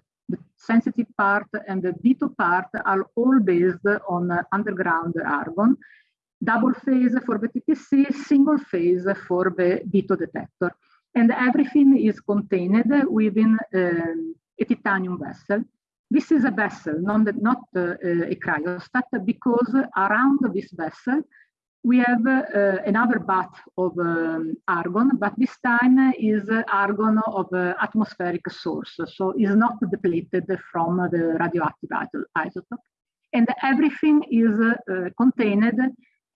sensitive part and the veto part are all based on underground argon. Double phase for the TPC, single phase for the veto detector. And everything is contained within um, a titanium vessel. This is a vessel, not, not uh, a cryostat, because around this vessel we have uh, another bath of um, argon, but this time is argon of uh, atmospheric source, so is not depleted from the radioactive isotope. And everything is uh, contained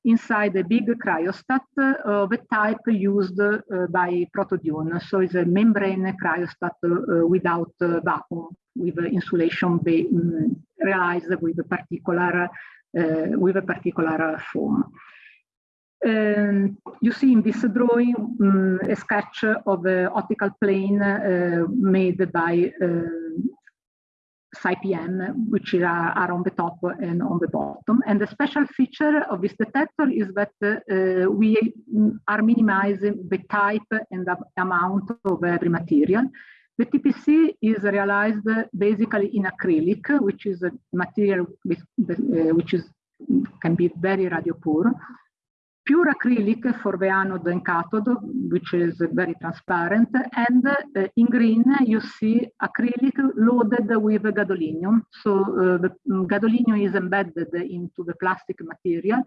inside a big cryostat of a type used uh, by ProtoDUNE. So it's a membrane cryostat uh, without uh, vacuum, with insulation um, realized with a particular with a particular foam. Um, you see in this drawing um, a sketch of an optical plane uh, made by uh, which are, are, on the top and on the bottom. And the special feature of this detector is that uh, we are minimizing the type and the amount of every material. The TPC is realized basically in acrylic, which is a material with, uh, which is can be very radio poor pure acrylic for the anode and cathode, which is very transparent. And uh, in green, you see acrylic loaded with gadolinium. So uh, the gadolinium is embedded into the plastic material.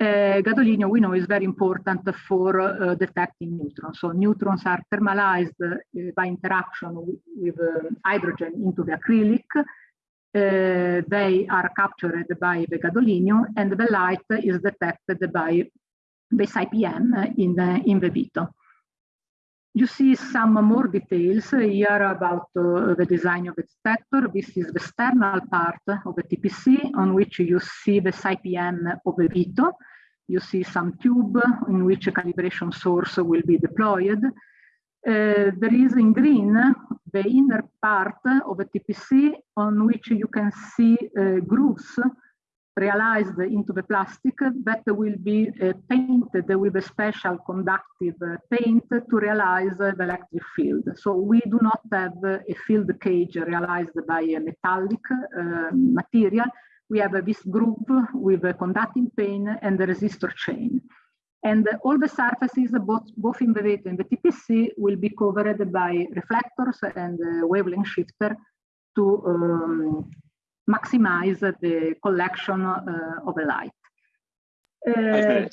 uh, gadolinium we know is very important for detecting neutrons. So neutrons are thermalized by interaction with, with hydrogen into the acrylic. Uh, they are captured by the gadolinium and the light is detected by the SiPM in the, in the veto. You see some more details here about uh, the design of the detector. This is the external part of the TPC on which you see the SiPM of the veto. You see some tube in which a calibration source will be deployed. Uh, there is in green the inner part of the TPC on which you can see uh, grooves realized into the plastic that will be uh, painted with a special conductive paint to realize the electric field. So we do not have a field cage realized by a metallic material. We have this groove with a conducting paint and the resistor chain. And all the surfaces, both, both in the veto and the TPC, will be covered by reflectors and wavelength shifter to um, maximize the collection uh, of the light. Uh,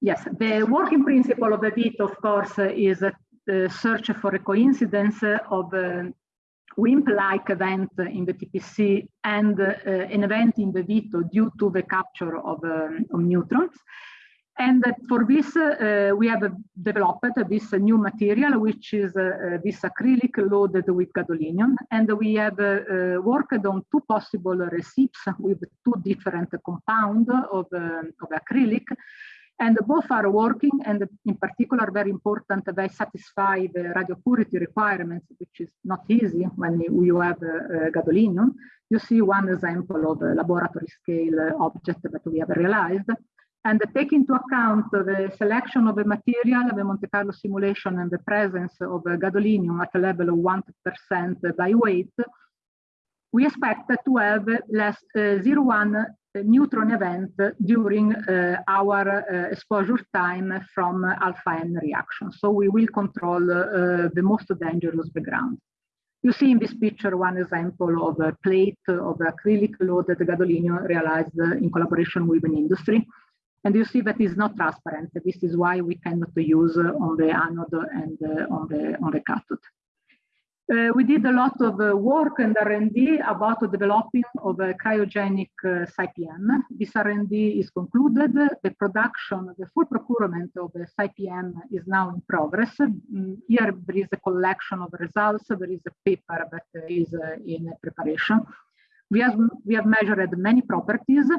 yes, the working principle of the veto, of course, is the search for a coincidence of a WIMP-like event in the TPC and uh, an event in the veto due to the capture of, um, of neutrons. And for this, uh, we have developed this new material, which is uh, this acrylic loaded with gadolinium. And we have uh, worked on two possible recipes with two different compounds of, of acrylic. And both are working, and in particular, very important, they satisfy the radio purity requirements, which is not easy when you have uh, gadolinium. You see one example of a laboratory scale object that we have realized and take into account the selection of the material, the Monte Carlo simulation, and the presence of gadolinium at a level of 1% by weight, we expect to have less uh, 0.1 neutron event during uh, our uh, exposure time from alpha N reaction. So we will control uh, the most dangerous background. You see in this picture one example of a plate of acrylic loaded gadolinium realized in collaboration with an industry. And you see that is not transparent. This is why we cannot use on the anode and on the on the cathode. Uh, we did a lot of uh, work and R&D about the developing of a cryogenic uh, SiPM. This R&D is concluded. The production, the full procurement of the SiPM is now in progress. Mm, here there is a collection of results. There is a paper that is uh, in preparation. We have, we have measured many properties uh,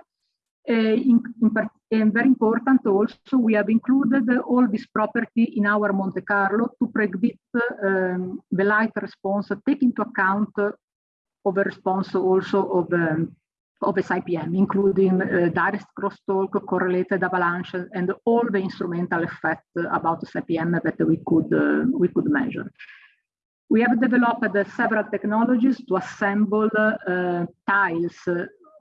in, in and very important also, we have included all this property in our Monte Carlo to predict um, the light response, take into account of the response also of, um, of the SiPM, including uh, direct crosstalk, correlated avalanche, and all the instrumental effects about the SiPM that we could, uh, we could measure. We have developed uh, several technologies to assemble uh, tiles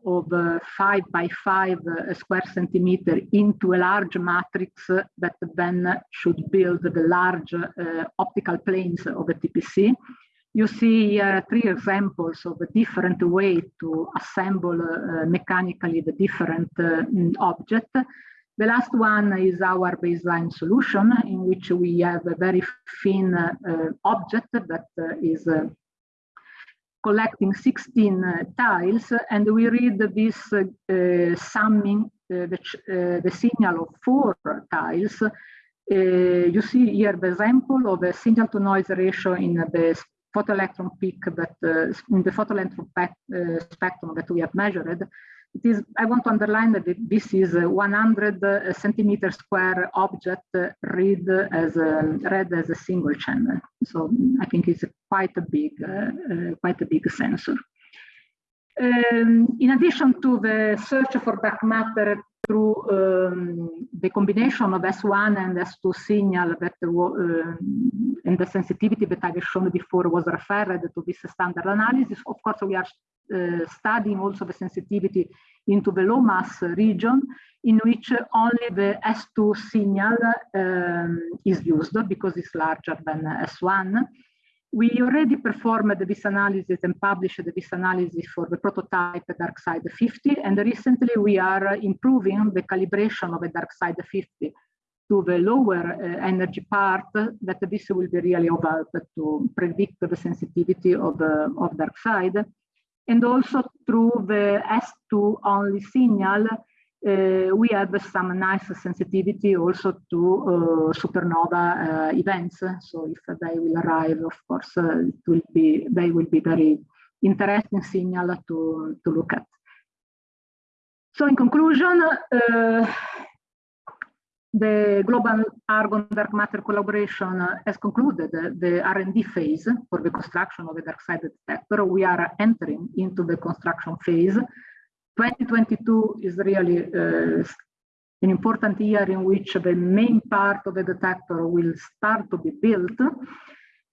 of uh, five by five uh, square centimeter into a large matrix that then should build the large uh, optical planes of the TPC. You see here three examples of a different way to assemble uh, mechanically the different uh, object. The last one is our baseline solution in which we have a very thin uh, object that is collecting 16 uh, tiles and we read this uh, summing uh, the, the, signal of four tiles. you see here the example of a signal to noise ratio in the photoelectron peak that in the photoelectron spectrum that we have measured it is, I want to underline that this is a 100 uh, centimeter square object uh, read as a, read as a single channel. So I think it's quite a big, uh, quite a big sensor. Um, in addition to the search for dark matter through um, the combination of S1 and S2 signal that uh, and the sensitivity that I've shown before was referred to this standard analysis. Of course, we are uh, studying also the sensitivity into the low mass region in which only the S2 signal um, is used because it's larger than S1. we already performed this analysis and published this analysis for the prototype DarkSide 50, and recently we are improving the calibration of a DarkSide 50 to the lower uh, energy part, that this will be really help to predict the sensitivity of, the of DarkSide. And also through the S2 only signal, uh, we have some nice sensitivity also to uh, supernova uh, events. So if they will arrive, of course, it will be they will be very interesting signal to, to look at. So in conclusion, the Global Argon Dark Matter collaboration has concluded the R&D phase for the construction of the DarkSide detector. We are entering into the construction phase 2022 is really uh, an important year in which the main part of the detector will start to be built.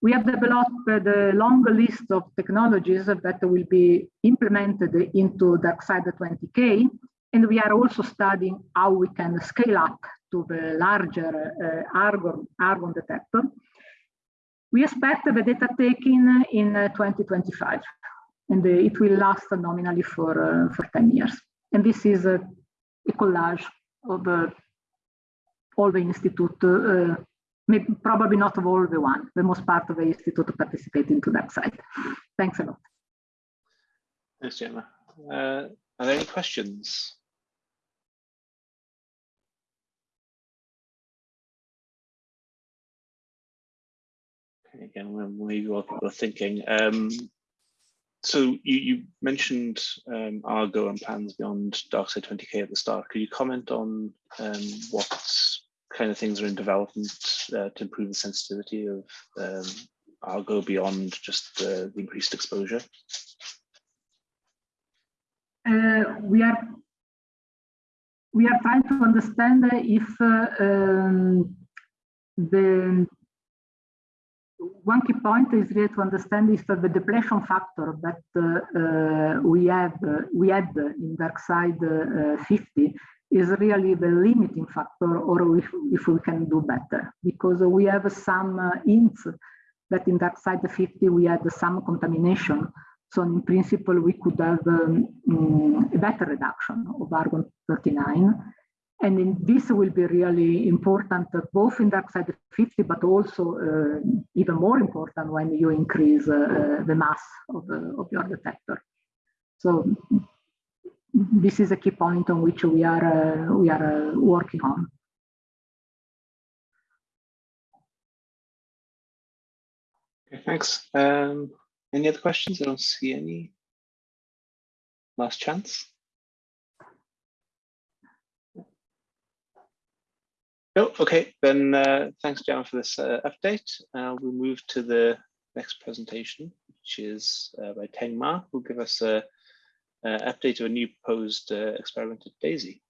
We have developed a long list of technologies that will be implemented into DarkSide 20K, and we are also studying how we can scale up to the larger uh, argon, argon detector. We expect the data taking in uh, 2025 and it will last nominally for, uh, for 10 years. And this is a, a collage of uh, all the institute, uh, maybe, probably not of all the one, the most part of the institute participating to that side. Thanks a lot. Thanks, Gemma. Uh, are there any questions? Again, maybe while people are thinking, um, so you, you mentioned um, Argo and plans beyond DarkSide 20K at the start. Could you comment on um, what kind of things are in development uh, to improve the sensitivity of um, Argo beyond just uh, the increased exposure? Uh, we are we are trying to understand if uh, um, the one key point is really to understand if the depletion factor that uh, uh, we have uh, we had in DarkSide uh, 50 is really the limiting factor or if, if we can do better. Because we have some hints that in DarkSide 50 we had some contamination. So in principle we could have um, mm, a better reduction of argon 39 and in this will be really important uh, both in DarkSide 50, but also uh, even more important when you increase uh, the mass of, of your detector. So this is a key point on which we are we are working on. Okay, thanks. Um, any other questions? I don't see any. Last chance. No, okay, then uh, thanks, Gemma, for this uh, update. Uh, we'll move to the next presentation, which is uh, by Teng Ma, who'll give us a, a update of a new proposed uh, experiment at DESY.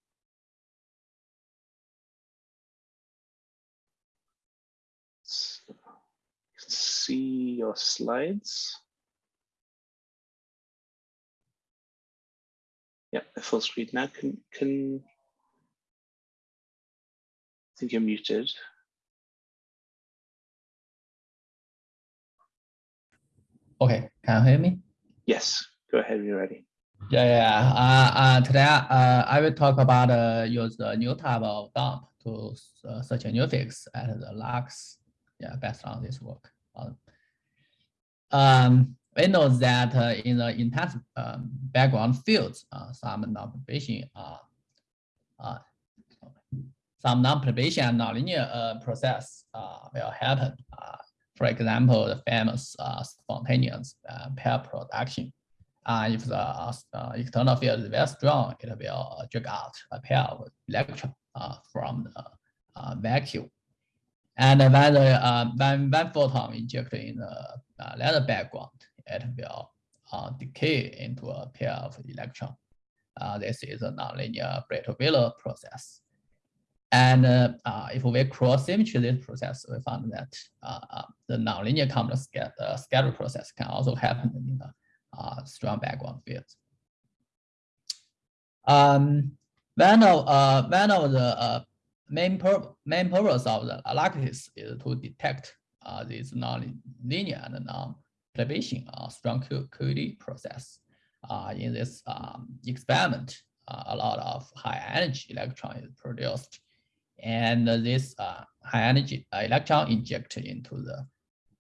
You can see your slides. Yeah, full screen now. Can can think you're muted. Okay, can you hear me? Yes, go ahead you're ready. Yeah, yeah. Uh, uh, today uh, I will talk about uh, use the new type of dump to uh, search a new fix at the LUXE. Yeah, based on this work. Um, um we know that uh, in the intense um, background fields, uh, some non-perturbation uh, uh, some non-perturbation nonlinear uh, process uh, will happen. Uh, for example, the famous uh, spontaneous uh, pair production. Uh, if the external field is very strong, it will drag out a pair of electrons from the vacuum. And when the when one photon injected in the leather background, it will decay into a pair of electrons. this is a nonlinear Breit-Wheeler process. And uh, uh, if we cross symmetry this process, we found that uh, uh the nonlinear Compton uh, scatter process can also happen in the uh, strong background fields. Um, one of one of the main pur main purpose of the analysis is to detect this non-linear and non-perturbation strong QED process. in this um, experiment, a lot of high energy electron is produced and this uh, high energy electron injected into the,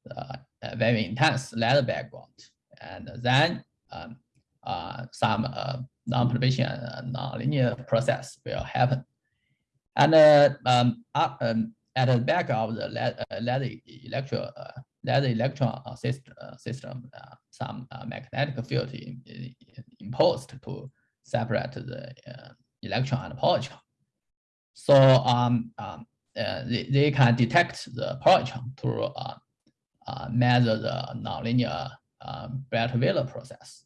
the very intense leather background. And then um, uh, some uh, non-perturbation non-linear process will happen. And uh, um, um, at the back of the leather, leather electron, leather electron system, system some magnetic field in, imposed to separate the electron and positron. So um, um, uh, they, they can detect the proton to uh, uh, measure the nonlinear um, Breit-Wheeler process.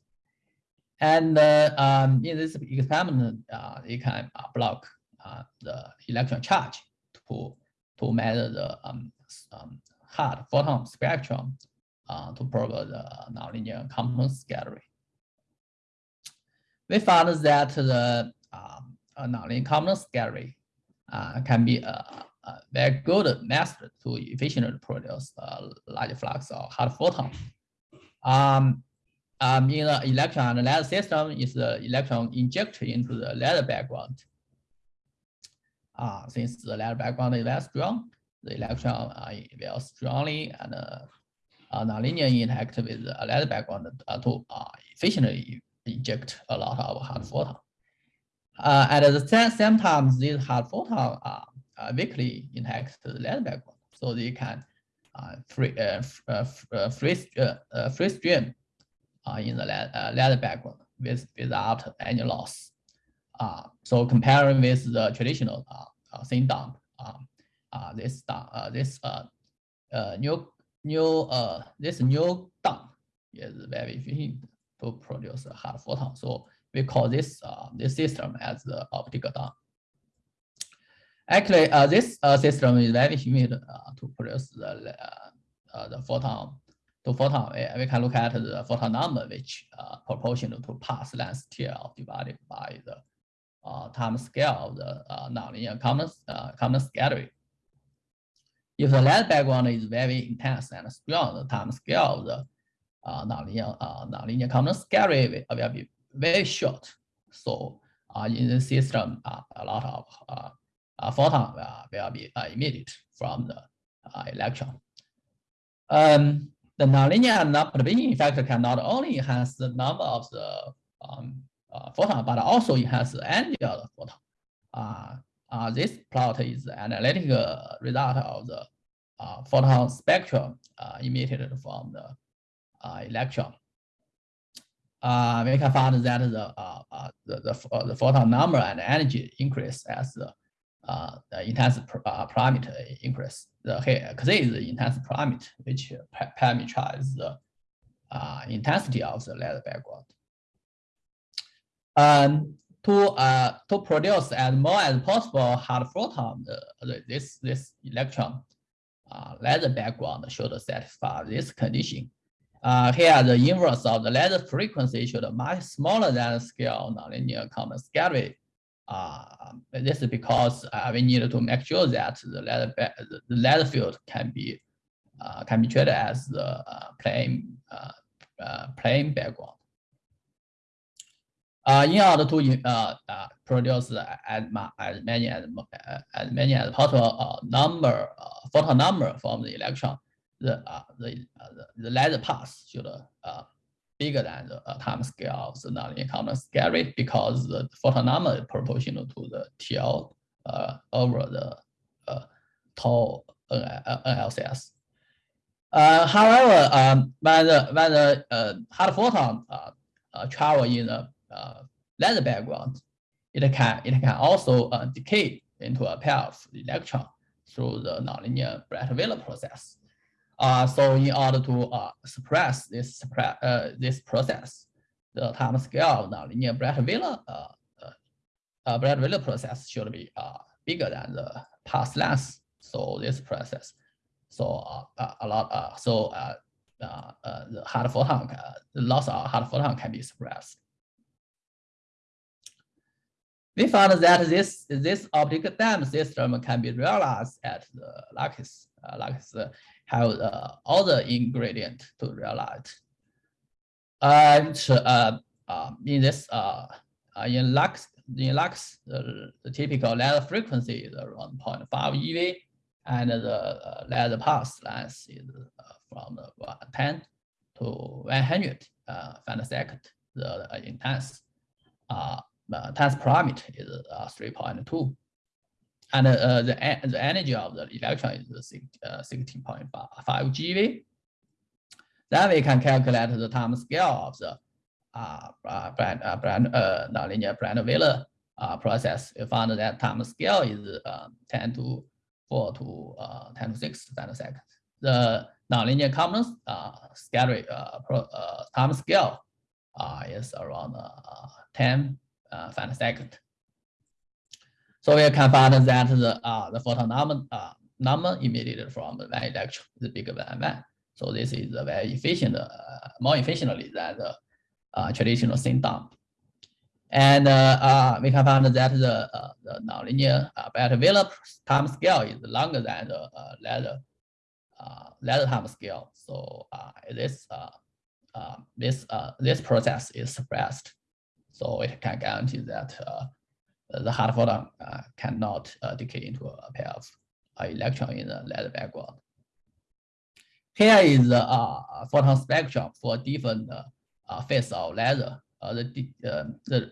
And uh, um, in this experiment, uh, they can uh, block uh, the electron charge to, to measure the um, um, hard photon spectrum uh, to probe the nonlinear Compton scattering. We found that the um, nonlinear Compton scattering uh, can be a, a, very good method to efficiently produce a large flux of hard photon. Um, um, in the electron leather system, is the electron injected into the leather background. Uh, since the leather background is very strong, the electron uh, will strongly and uh, uh, nonlinear interact with the leather background uh, to uh, efficiently inject a lot of hard photon. Uh, at the same time, these hard photons are, are weakly interact to the lead background, so they can uh, free uh, uh, uh free uh, free stream in the lead background with without any loss. so comparing with the traditional thin dump, um, this this new new this new dump is very efficient to produce a hard photon. So we call this uh, this system as the optical dump. Actually, uh, this uh, system is very humid uh, to produce the uh, uh, the photon. To photon, we can look at the photon number, which proportional to path length TL divided by the time scale of the nonlinear Compton Compton scattering. If the light background is very intense and strong, the time scale of the uh, nonlinear uh, nonlinear Compton scattering will be very short. So uh, in the system, uh, a lot of uh, uh, photon will be emitted from the electron. Um, the nonlinear non-perturbation factor can not only enhance the number of the um, photon, but also enhance the energy of the photon. Uh, this plot is the analytical result of the uh, photon spectrum uh, emitted from the electron uh, we can find that the uh, uh, the the, uh, the photon number and energy increase as the uh, the intense uh, parameter increase. The here is the intense parameter which parameterizes the uh, intensity of the lead background. And to uh, to produce as more as possible hard photon, the, this this electron uh, leather background should satisfy this condition. Uh, here, the inverse of the letter frequency should be much smaller than scale nonlinear Compton scattering. Uh, this is because uh, we need to make sure that the letter the field can be uh, can be treated as the uh, plane uh, uh, plane background. In order to produce as, as many as, as many as possible number photon number from the electron, the uh, the, uh, the leather path should uh, bigger than the uh, time scale of the nonlinear Compton scattering because the photon number is proportional to the TL uh, over the uh, tau NLCS. Uh, however, um, when the when the uh, hard photon uh, uh, travel in the uh, leather background, it can it can also uh, decay into a pair of electron through the nonlinear Breit-Wheeler process. Uh, so in order to uh, suppress this suppress, uh, this process, the time scale of nonlinear Breit-Wheeler uh, uh, uh, Breit-Wheeler process should be uh, bigger than the path length. So this process, so uh, uh a lot, uh, so uh, uh, uh, the hard photon, uh, the loss of hard photon can be suppressed. we found that this this optical dump system can be realized at the LUXE. Uh, LUXE have uh, all the ingredient to realize. And uh, uh, in this uh, uh, in LUXE, in LUXE, the, the typical ladder frequency is around 0.5 eV, and the uh, ladder path length is uh, from 10 to 100 uh, femtosecond. The uh, intense uh, uh, intense parameter is uh, 3.2. And uh, the, e- the energy of the electron is six- uh, 16.5 GeV. Then we can calculate the time scale of the uh, uh, brand, uh, brand, uh, nonlinear Breit-Wheeler uh, process. We found that time scale is uh, 10 to 4 to uh, 10 to 6 nanoseconds. The nonlinear Compton uh, uh, pro, uh, time scale uh, is around uh, 10 uh. So we can find that the uh, the photon number uh, number emitted from one electron is bigger than one. So this is a very efficient, uh, more efficiently than the uh, traditional thin dump. And uh, uh, we can find that the, uh, the nonlinear uh, Breit-Wheeler time scale is longer than the uh, ladder uh, ladder time scale. So uh, this uh, uh, this uh, this process is suppressed. So it can guarantee that uh, the hard photon cannot decay into a pair of electron in the ladder background. Here is the photon spectrum for different uh, phase of ladder. Uh, the, the, the,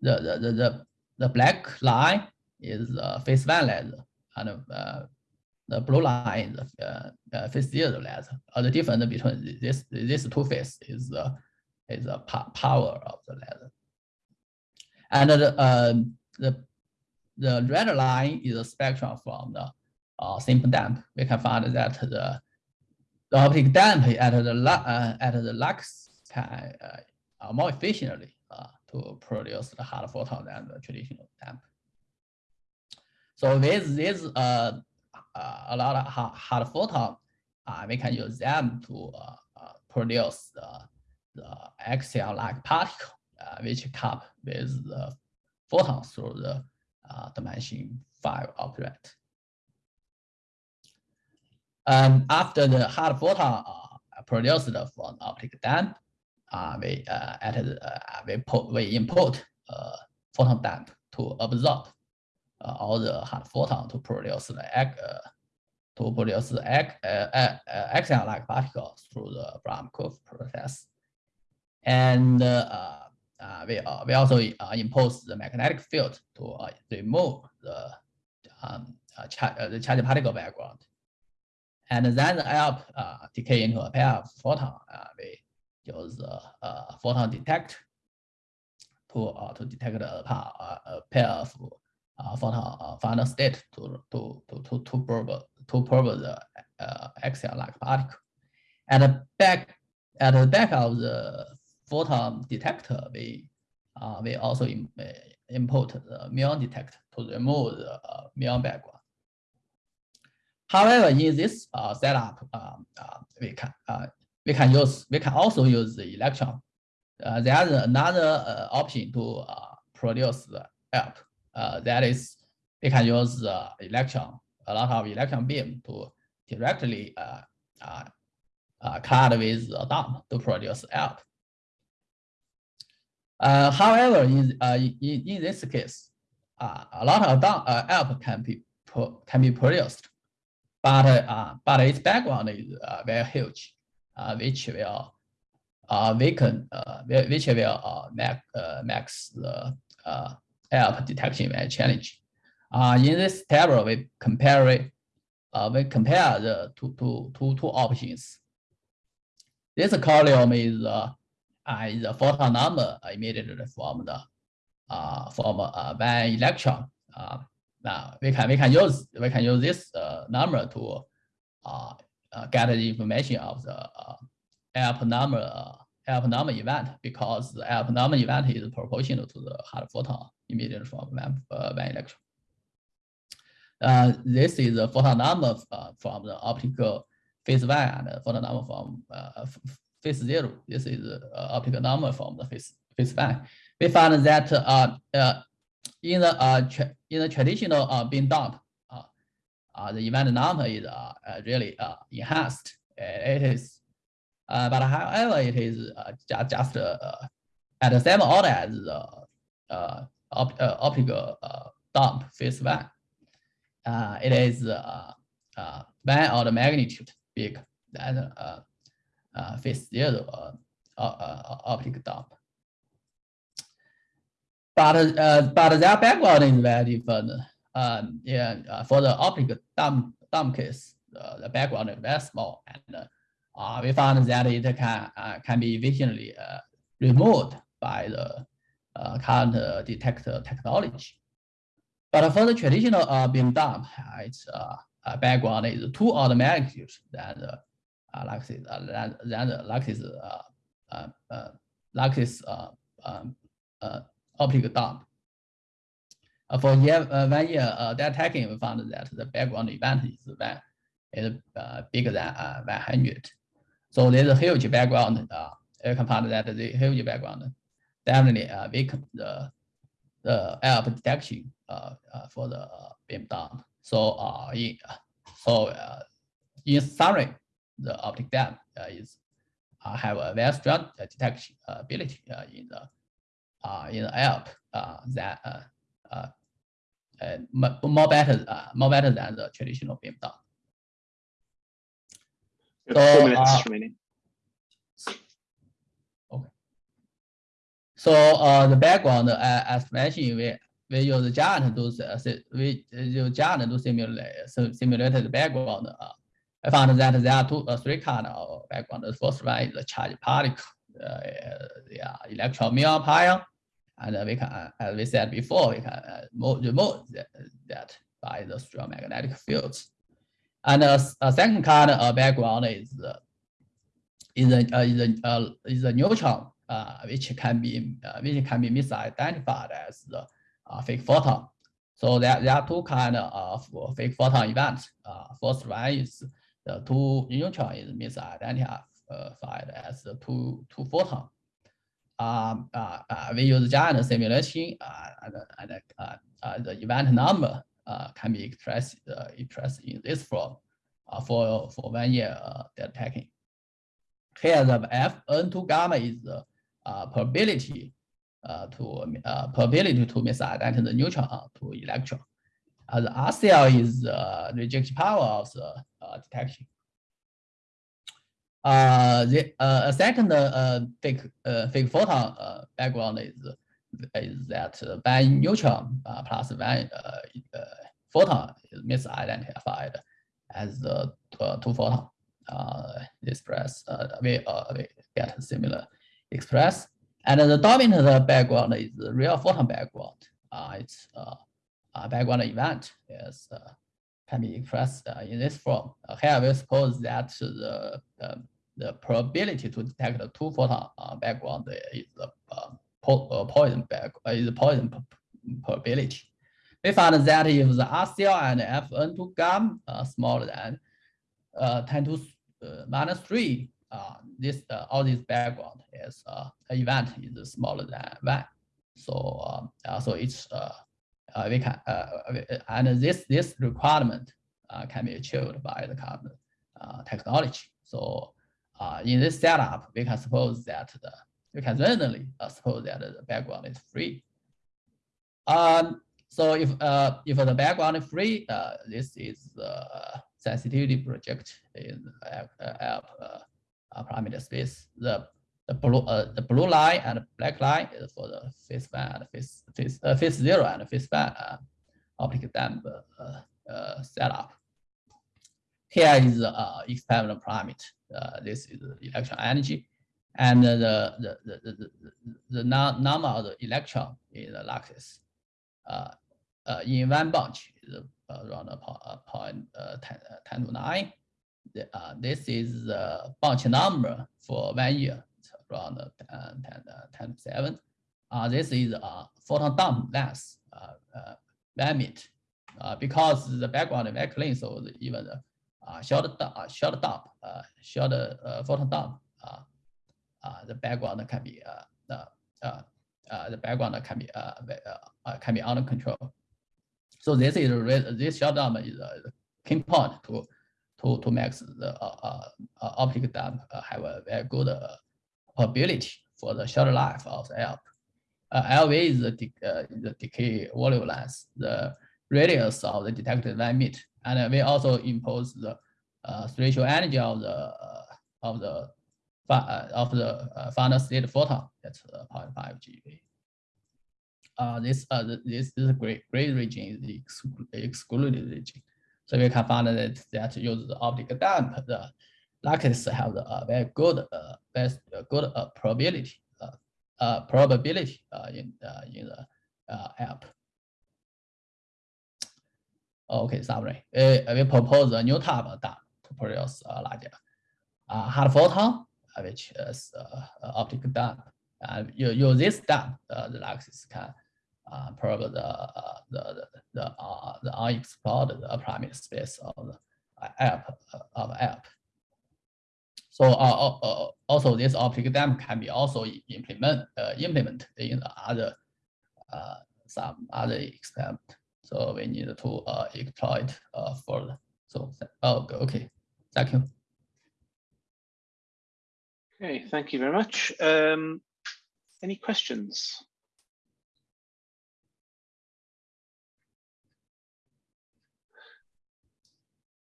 the, the, the, black line is uh, phase one ladder, and uh, the blue line is uh, uh, phase zero ladder. Uh, the difference between this these two phases is uh, is the power of the ladder. And the, uh, the, the red line is a spectrum from the uh, simple dump. We can find that the, the optic dump at the, uh, at the LUXE can uh, more efficiently uh, to produce the hard photon than the traditional dump. So with this uh, uh, a lot of hard, hard photon, uh, we can use them to produce the, the axion-like particle which come with the photon through the uh, dimension five object. Um, after the hard photon uh, produced from optic dump, uh, we uh, at uh, we put we input uh, photon dump to absorb uh, all the hard photon to produce the egg, uh, to produce the egg, uh, uh, uh, axion-like particles through the Primakoff process. And uh, uh, we, uh, we also uh, impose the magnetic field to remove the um, cha- uh, the charged particle background. And then the help decay into a pair of photon. We use the photon detect to to detect a, a pair of photon final state to to to to to probe to probe the axion-like particle. The back at the back of the photon detector, we uh, we also uh, import the muon detector to remove the uh, muon background. However, in this uh, setup, um, uh, we can uh, we can use we can also use the electron. Uh, there's another option to produce the. Uh, that is, we can use the electron, a lot of electron beam to directly uh, uh, uh, clad with the dump to produce ALP. Uh, however, in, uh, in, in this case, uh, a lot of dump, uh, ALP can be can be produced, but uh, but its background is uh, very huge, uh, which will uh, weaken, uh, which will uh, make uh, makes the uh, ALP detection very challenging. Uh, in this table, we compare it, uh, we compare the two, two, two, two options. This column is uh, uh, is the photon number emitted from the uh, from uh, one electron. Uh, now we can we can use we can use this uh, number to uh, uh, get the information of the uh, number uh, number event because the ALP number event is proportional to the hard photon emitted from one, uh, electron. Uh, this is the photon number uh, from the optical phase one and the photon number from uh, phase zero. This is the uh, optical number from the phase, phase one. We found that uh, uh, in the uh, in the traditional uh, beam dump, uh, uh, the event number is uh, uh really uh, enhanced. It is, uh, but however, it is uh, just uh, at the same order as the uh, op uh, optical uh, dump phase one. Uh, it is uh, uh, one order magnitude big than uh, uh, phase zero uh, uh, optical dump. But uh, but their background is very different. Um, yeah, uh, for the optical dump dump case, uh, the background is very small, and uh, we found that it can uh, can be efficiently uh, removed by the uh, current uh, detector technology. But for the traditional uh, beam dump, uh, its uh, uh, background is order magnitudes than the uh, Luxis, uh, Luxis, uh, uh, uh, Luxis uh, um, uh, optical dump. Uh, for year, uh, one year uh, that tagging, we found that the background event is, one, is uh, bigger than uh, 100. So there's a huge background. Uh, find that the huge background definitely uh, weaken the the ALP detection uh, uh, for the uh, beam dump. So uh, in so uh, in summary, the optic dump uh, is uh, have a very strong uh, detection ability uh, in the uh, in the uh, that uh, uh, uh, more better uh, more better than the traditional beam dump. So, Four minutes remaining. So uh, the background, uh, as mentioned, we we use Geant to we use Geant to simulate so simulate the background. Uh, I found that there are two, uh, three kind of background. The first one is the charged particle, uh, yeah, electron muon pion, and uh, we can, uh, as we said before, we can uh, mo- remove that, by the strong magnetic fields. And uh, s- a second kind of background is uh, is a uh, is a uh, is a neutron, uh, which can be uh, which can be misidentified as the uh, fake photon. So there, there are two kind of fake photon events. Uh, first one is the two neutron is misidentified as the two two photon. Um, uh, uh, we use Geant simulation uh, and, and uh, uh, the event number uh, can be expressed uh, expressed in this form uh, for for one year uh, data tagging. Here the Fn2 gamma is the uh, probability uh, to uh, probability to misidentify the neutron to electron. Uh, the RCL is the rejection power of the uh, detection. Uh, the uh, a second uh, uh, fake uh, fake photon background is is that one neutron plus one photon is misidentified as the two photon express we we get similar express and the dominant background is the real photon background. It's background event is uh, can be expressed uh, in this form. Uh, here we suppose that the the, the probability to detect the two photon uh, background is the uh, po uh, Poisson back uh, is the Poisson probability. We found that if the RCL and Fn2 gamma are smaller than uh, 10 to uh, minus 3, uh, this uh, all this background is uh, event is smaller than 1. So um, uh, so it's uh, uh, we can uh, and this this requirement uh, can be achieved by the carbon uh, technology. So uh, in this setup, we can suppose that the we can randomly uh, suppose that the background is free. Um, so if uh, if the background is free, uh, this is the sensitivity project in uh, uh, uh, uh, parameter space. The the blue uh, the blue line and black line is for the phase one and phase phase uh, phase zero and phase one uh, optical dump uh, uh, setup. Here is the uh, experimental parameter. Uh, this is the electron energy, and the the the the, the, the number of the electron in the lattice. Uh, in one bunch is around point uh, 10, uh, 10 to 9. The, uh, this is the bunch number for one year, around uh, 10, 10, uh, 10 to 7. Uh, this is a photon dump uh, uh, limit, uh, because the background is very clean, so the, even the uh, short, uh, short dump, uh, short uh, photon dump, uh, uh, the background can be uh, uh, uh, uh, the background can be uh, uh, can be under control. So this is this short dump is a key point to to to make the uh, uh, optic dump have a very good ability for the short life of the ALP. LV is the, de uh, the decay volume length, the radius of the detected limit, and we also impose the uh, spatial energy of the uh, of the of the final state photon. That's 0.5 GeV uh, this uh, this is a great great region is the excluded region. So we can find that that use the optical dump, the Lucas have a uh, very good uh, uh, good uh, probability uh, uh, probability uh, in uh, in the uh, app. Okay, summary. Uh, we propose a new type of dump to produce a larger uh, hard photon, which is uh, optical dump. And you use this dump, uh, the Luxis can uh, probably the uh, the the the, uh, the unexplored the parameter space of the app of app. So uh, uh, also this optical dump can be also implement uh, implement in other uh, some other experiment. So we need to uh, exploit uh, further. So oh, okay, thank you. Okay, thank you very much. Um, any questions?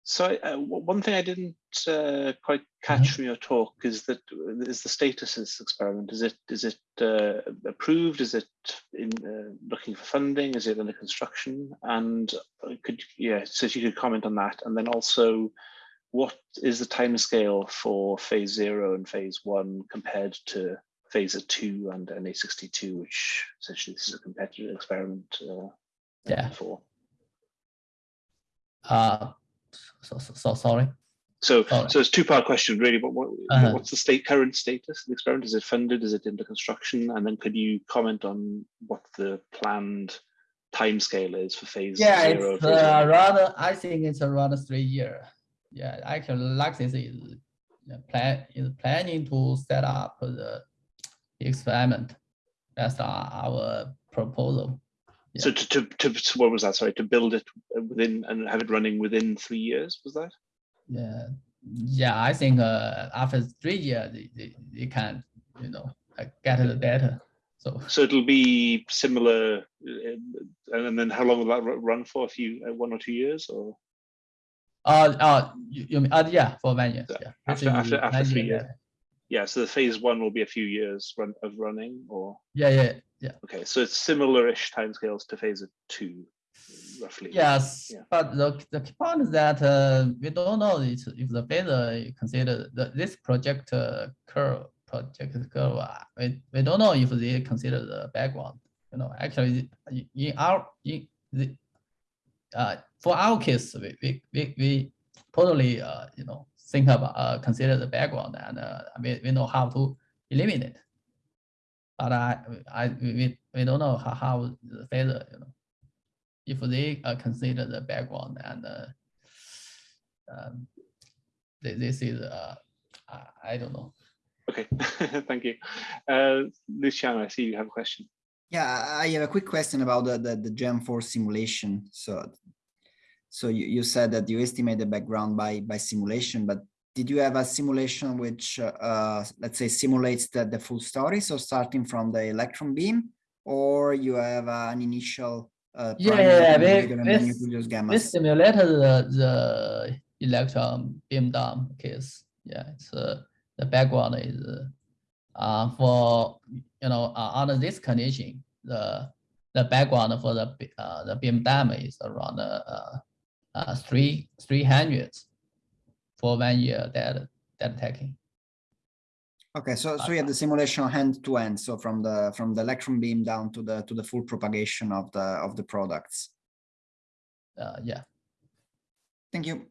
So uh, one thing I didn't uh, quite catch mm -hmm. from your talk is that is the status of this experiment. Is it is it uh, approved? Is it in uh, looking for funding? Is it under construction? And uh, could yeah, so if you could comment on that, and then also, what is the time scale for phase zero and phase one compared to phase two and NA62, which essentially this is a competitive experiment. Uh, yeah. For. Uh, so, so, so sorry. So, so it's two part question really. But what, uh -huh. what's the state current status of the experiment? Is it funded? Is it under construction? And then could you comment on what the planned time scale is for phase yeah, zero? it's uh, rather. I think it's around three year. Yeah, actually, Luxis is plan is planning to set up the experiment. That's our proposal. Yeah. So to, to, to, what was that? Sorry, to build it within and have it running within three years, was that? Yeah, yeah. I think uh, after three years, they, they, they can, you know, get the data. So so it'll be similar, uh, and then how long will that run for? A few, uh, one or two years, or? Uh, uh, you, you mean, uh, yeah, for one year. Yeah, after after, after three years. Yeah. yeah, so the phase one will be a few years run of running, or? Yeah, yeah, yeah. Okay, so it's similar-ish timescales to phase two, roughly. Yes, yeah. but the, the key point is that uh, we don't know if, if the phase consider the, this project uh, curve project curve. Uh, we, we don't know if they consider the background. You know, actually, in our in the uh, for our case, we we we, we totally uh, you know think about uh, consider the background and uh, we, we know how to eliminate but I, I we, we don't know how, how the feather, you know, if they uh, consider the background and uh, um, this is, uh, I don't know. Okay, thank you. Uh, Luciano, I see you have a question. Yeah, I have a quick question about the, the, the Geant4 simulation. So, so you, you said that you estimate the background by, by simulation, but did you have a simulation which, uh, let's say, simulates the, the full story? So starting from the electron beam, or you have uh, an initial uh, yeah, we, we, simulated the, the electron beam down case. Yeah, it's uh, the background is uh, for you know uh, under this condition, the the background for the uh, the beam dump is around uh, uh, three three hundred for one year that that taking. Okay, so so you have the simulation hand to end, so from the from the electron beam down to the to the full propagation of the of the products. Uh, yeah. Thank you.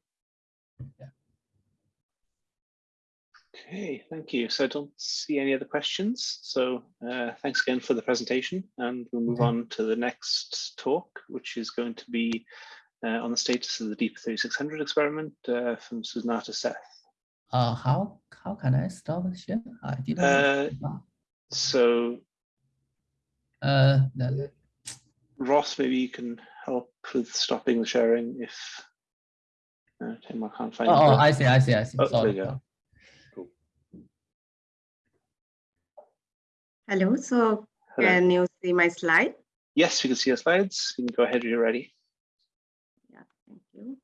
Yeah. Okay, thank you. So I don't see any other questions. So uh, thanks again for the presentation, and we'll move okay. on to the next talk, which is going to be uh, on the status of the DEAP 3600 experiment uh, from Susnata Seth. Uh, how how can I stop the share? I didn't. Uh, so Uh, Ross, maybe you can help with stopping the sharing if uh, Tim, I can't find. oh, oh, I see, I see, I see. Oh, there Sorry. you go. Hello, so Hello. can you see my slide? Yes, we can see your slides. You can go ahead when you're ready. Yeah, thank you.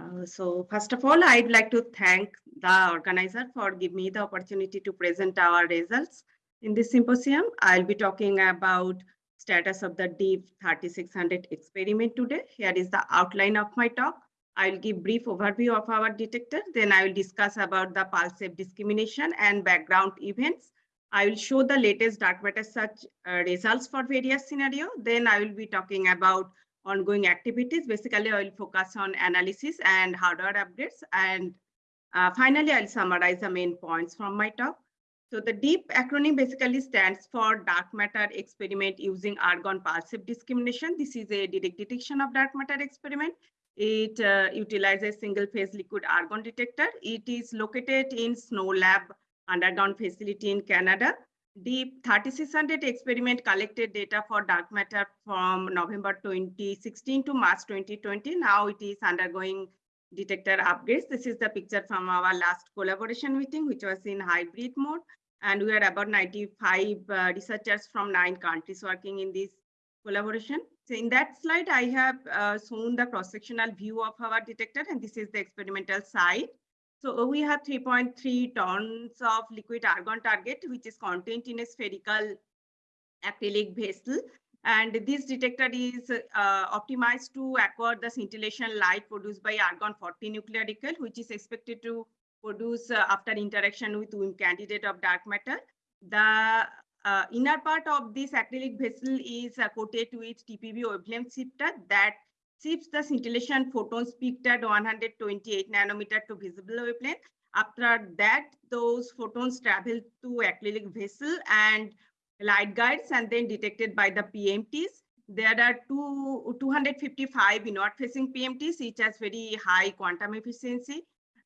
Uh, so first of all, I'd like to thank the organizer for giving me the opportunity to present our results. In this symposium, I'll be talking about status of the DEAP 3600 experiment today. Here is the outline of my talk. I'll give brief overview of our detector. Then I will discuss about the pulse wave discrimination and background events. I will show the latest dark matter search uh, results for various scenario. Then I will be talking about ongoing activities. Basically, I will focus on analysis and hardware upgrades. And uh, finally, I'll summarize the main points from my talk. So the DEAP acronym basically stands for Dark Matter Experiment Using Argon Pulse Wave Discrimination. This is a direct detection of dark matter experiment. It uh, utilizes single phase liquid argon detector. It is located in SNOLAB underground facility in Canada. DEAP 3600 experiment collected data for dark matter from November 2016 to March 2020. Now it is undergoing detector upgrades. This is the picture from our last collaboration meeting, which was in hybrid mode. And we had about 95 uh, researchers from nine countries working in this collaboration. So in that slide, I have uh, shown the cross-sectional view of our detector, and this is the experimental site. So we have 3.3 tons of liquid argon target, which is contained in a spherical acrylic vessel. And this detector is uh, optimized to acquire the scintillation light produced by argon 40 nuclear recoil, which is expected to produce uh, after interaction with WIMP candidate of dark matter. The uh, inner part of this acrylic vessel is uh, coated with TPB wavelength shifter that shifts the scintillation photons peaked at 128 nanometer to visible wavelength. After that, those photons travel to acrylic vessel and light guides and then detected by the PMTs. There are two, 255 inward facing PMTs, each has very high quantum efficiency.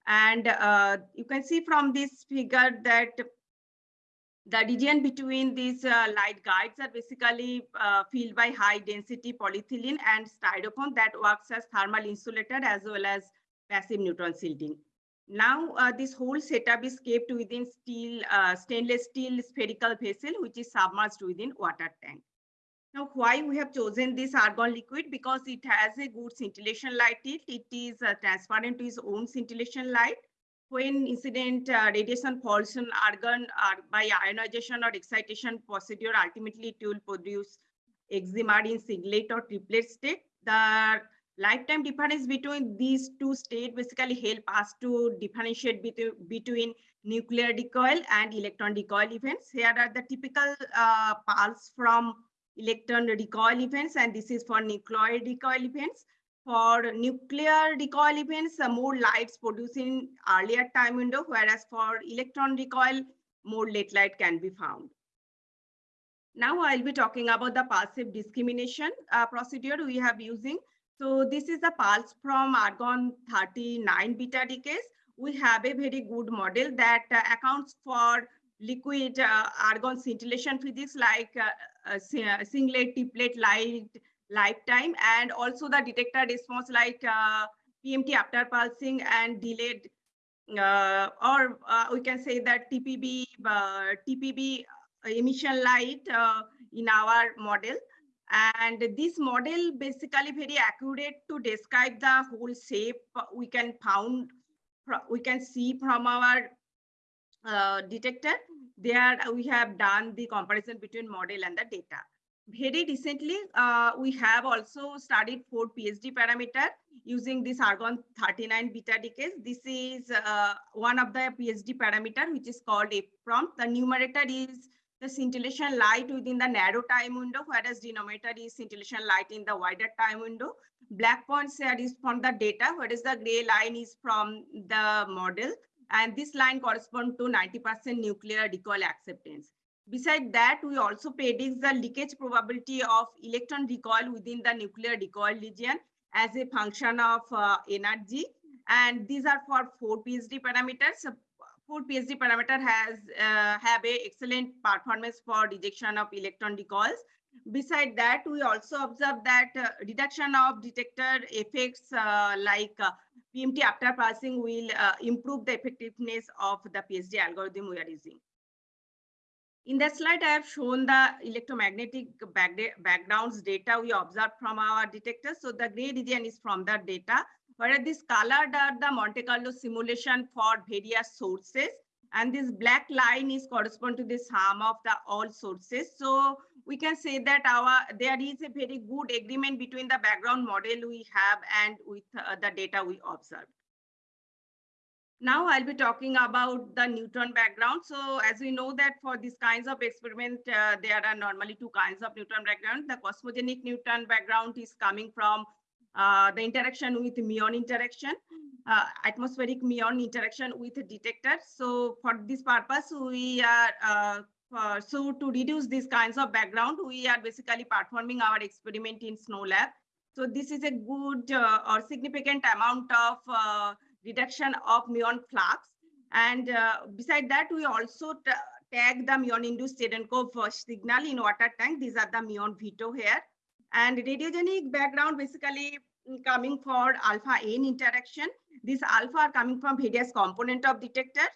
And uh, you can see from this figure that the region between these uh, light guides are basically uh, filled by high density polyethylene and styrofoam that works as thermal insulator as well as passive neutron shielding. Now uh, this whole setup is kept within steel, uh, stainless steel spherical vessel which is submerged within water tank. Now why we have chosen this argon liquid because it has a good scintillation light tilt. It is uh, transparent to its own scintillation light when incident uh, radiation falls on argon or by ionization or excitation procedure, ultimately it will produce excimer in singlet or triplet state. The lifetime difference between these two states basically help us to differentiate between, between nuclear recoil and electron recoil events. Here are the typical uh, pulse from electron recoil events, and this is for nuclear recoil events for nuclear recoil events, uh, more lights produced in earlier time window, whereas for electron recoil, more late light can be found. Now I'll be talking about the passive discrimination uh, procedure we have using. So this is the pulse from argon 39 beta decays. We have a very good model that uh, accounts for liquid uh, argon scintillation physics like uh, uh, singlet, triplet light, lifetime and also the detector response like uh, PMT after pulsing and delayed uh, or uh, we can say that TPB uh, TPB emission light uh, in our model. And this model basically very accurate to describe the whole shape we can found we can see from our uh, detector. There we have done the comparison between model and the data very recently, uh, we have also studied four PSD parameter using this argon 39 beta decays. This is uh, one of the PSD parameter, which is called a prompt. The numerator is the scintillation light within the narrow time window, whereas denominator is scintillation light in the wider time window. Black points here is from the data, whereas the gray line is from the model. And this line corresponds to 90% nuclear recoil acceptance. Besides that, we also predict the leakage probability of electron recoil within the nuclear recoil region as a function of uh, energy. And these are for four PSD parameters. four PSD parameter has uh, have a excellent performance for rejection of electron recoils. Beside that, we also observe that uh, reduction of detector effects uh, like uh, PMT after pulsing will uh, improve the effectiveness of the PSD algorithm we are using. In that slide, I have shown the electromagnetic backgrounds data we observed from our detectors. So the gray region is from the data, whereas this colored are the Monte Carlo simulation for various sources. And this black line is correspond to the sum of the all sources. So we can say that our there is a very good agreement between the background model we have and with uh, the data we observed. Now I'll be talking about the neutron background. So as we know that for these kinds of experiment, uh, there are normally two kinds of neutron background. The cosmogenic neutron background is coming from uh, the interaction with muon interaction, uh, atmospheric muon interaction with detector. So for this purpose, we are, uh, so to reduce these kinds of background, we are basically performing our experiment in SNOLAB. So this is a good uh, or significant amount of uh, reduction of muon flux. And uh, beside that, we also tag the muon-induced Cherenkov signal in water tank. These are the muon veto here. And radiogenic background basically coming for alpha N interaction. These alpha are coming from various component of detector.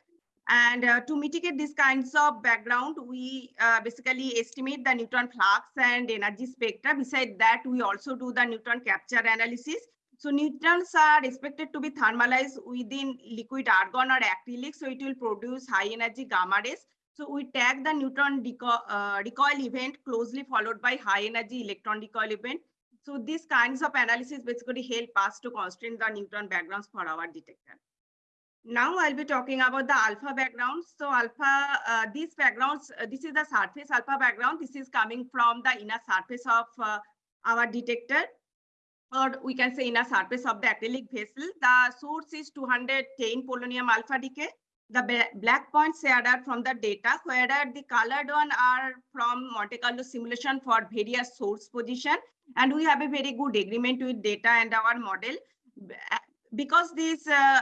And uh, to mitigate these kinds of background, we uh, basically estimate the neutron flux and energy spectra. Beside that, we also do the neutron capture analysis so neutrons are expected to be thermalized within liquid argon or acrylic. So it will produce high energy gamma rays. So we tag the neutron deco uh, recoil event closely followed by high energy electron recoil event. So these kinds of analysis basically help us to constrain the neutron backgrounds for our detector. Now I'll be talking about the alpha backgrounds. So alpha, uh, these backgrounds, uh, this is the surface alpha background. This is coming from the inner surface of uh, our detector or we can say in a surface of the acrylic vessel. The source is 210 polonium alpha decay. The black points are from the data, whereas the colored one are from Monte Carlo simulation for various source position. And we have a very good agreement with data and our model. Because these uh,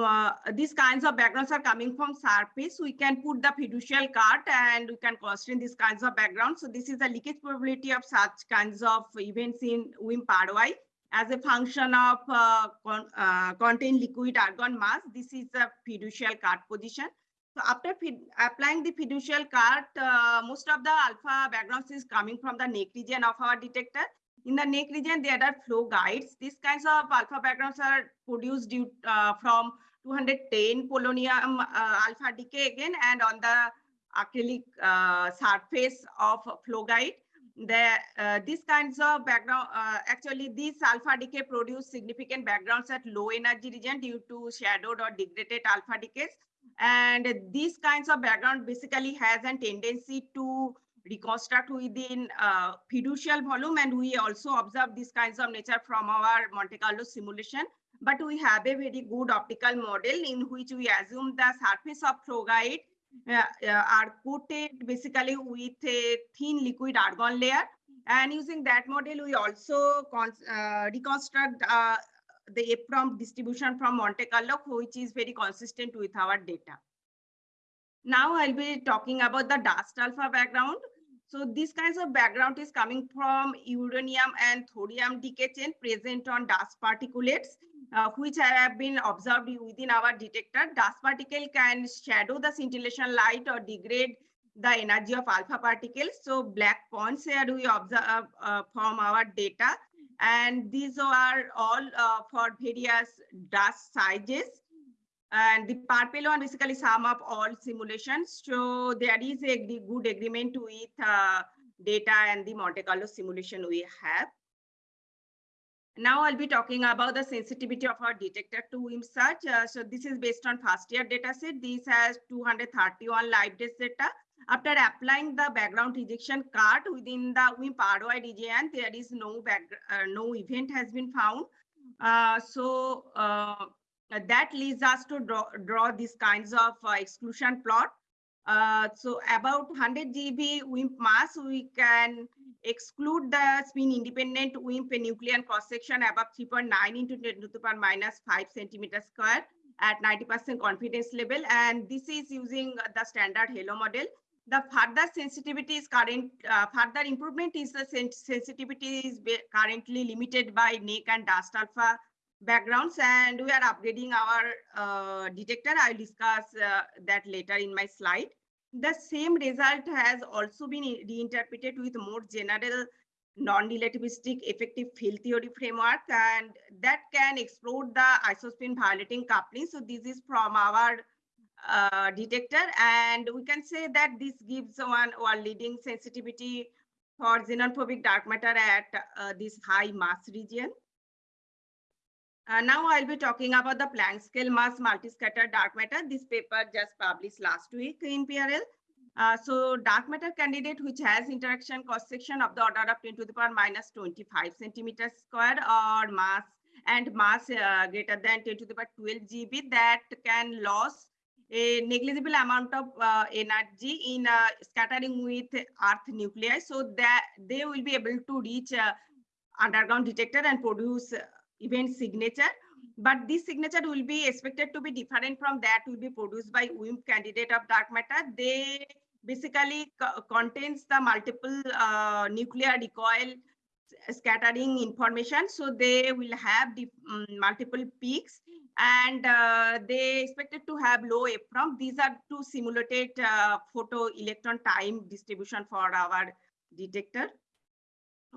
uh, these kinds of backgrounds are coming from surface, we can put the fiducial cart and we can constrain these kinds of backgrounds. So this is the leakage probability of such kinds of events in WIMP ROI as a function of uh, con uh, contained liquid argon mass. This is the fiducial cart position. So after applying the fiducial cart, uh, most of the alpha backgrounds is coming from the neck region of our detector. In the neck region, there are flow guides. These kinds of alpha backgrounds are produced due uh, from 210 polonium uh, alpha decay again and on the acrylic uh, surface of flow guide. The, uh, these kinds of background, uh, actually these alpha decay produce significant backgrounds at low energy region due to shadowed or degraded alpha decays. And these kinds of background basically has a tendency to reconstruct within uh, fiducial volume and we also observe these kinds of nature from our Monte Carlo simulation. But we have a very good optical model in which we assume the surface of flow guide uh, uh, are coated basically with a thin liquid argon layer. And using that model, we also uh, reconstruct uh, the from distribution from Monte Carlo, which is very consistent with our data. Now I'll be talking about the dust alpha background. So these kinds of background is coming from uranium and thorium decay chain present on dust particulates, uh, which have been observed within our detector. Dust particle can shadow the scintillation light or degrade the energy of alpha particles. So black points here we observe uh, from our data. And these are all uh, for various dust sizes. And the purple one basically sum up all simulations. So there is a good agreement with uh, data and the Monte Carlo simulation we have. Now I'll be talking about the sensitivity of our detector to WIMP search. Uh, so this is based on first year data set. This has 231 live data. After applying the background rejection cart within the WIMP ROI region, there is no back, uh, no event has been found. Uh, so uh, that leads us to draw, draw these kinds of uh, exclusion plot. Uh, so about 100 GeV WIMP mass, we can exclude the spin independent WIMP nuclear cross section above 3.9 into 10 to the power minus 5 centimeter square. at 90% confidence level. And this is using the standard HALO model. The further sensitivity is current, uh, further improvement is the sen sensitivity is currently limited by neck and dust alpha backgrounds and we are upgrading our uh, detector. I'll discuss uh, that later in my slide. The same result has also been reinterpreted with more general non-relativistic effective field theory framework and that can explore the isospin violating coupling. So this is from our uh, detector and we can say that this gives one our leading sensitivity for xenophobic dark matter at uh, this high mass region. Uh, now I'll be talking about the Planck scale mass multi-scattered dark matter. This paper just published last week in PRL. Uh, so dark matter candidate which has interaction cross section of the order of 10 to the power minus 25 centimeters square or mass and mass uh, greater than 10 to the power 12 GeV that can lose a negligible amount of uh, energy in uh, scattering with earth nuclei so that they will be able to reach uh, underground detector and produce event signature but this signature will be expected to be different from that will be produced by WIMP candidate of dark matter. They basically contains the multiple uh, nuclear recoil scattering information. So they will have the um, multiple peaks and uh, they expected to have low Fprompt. These are to simulate uh, photo electron time distribution for our detector.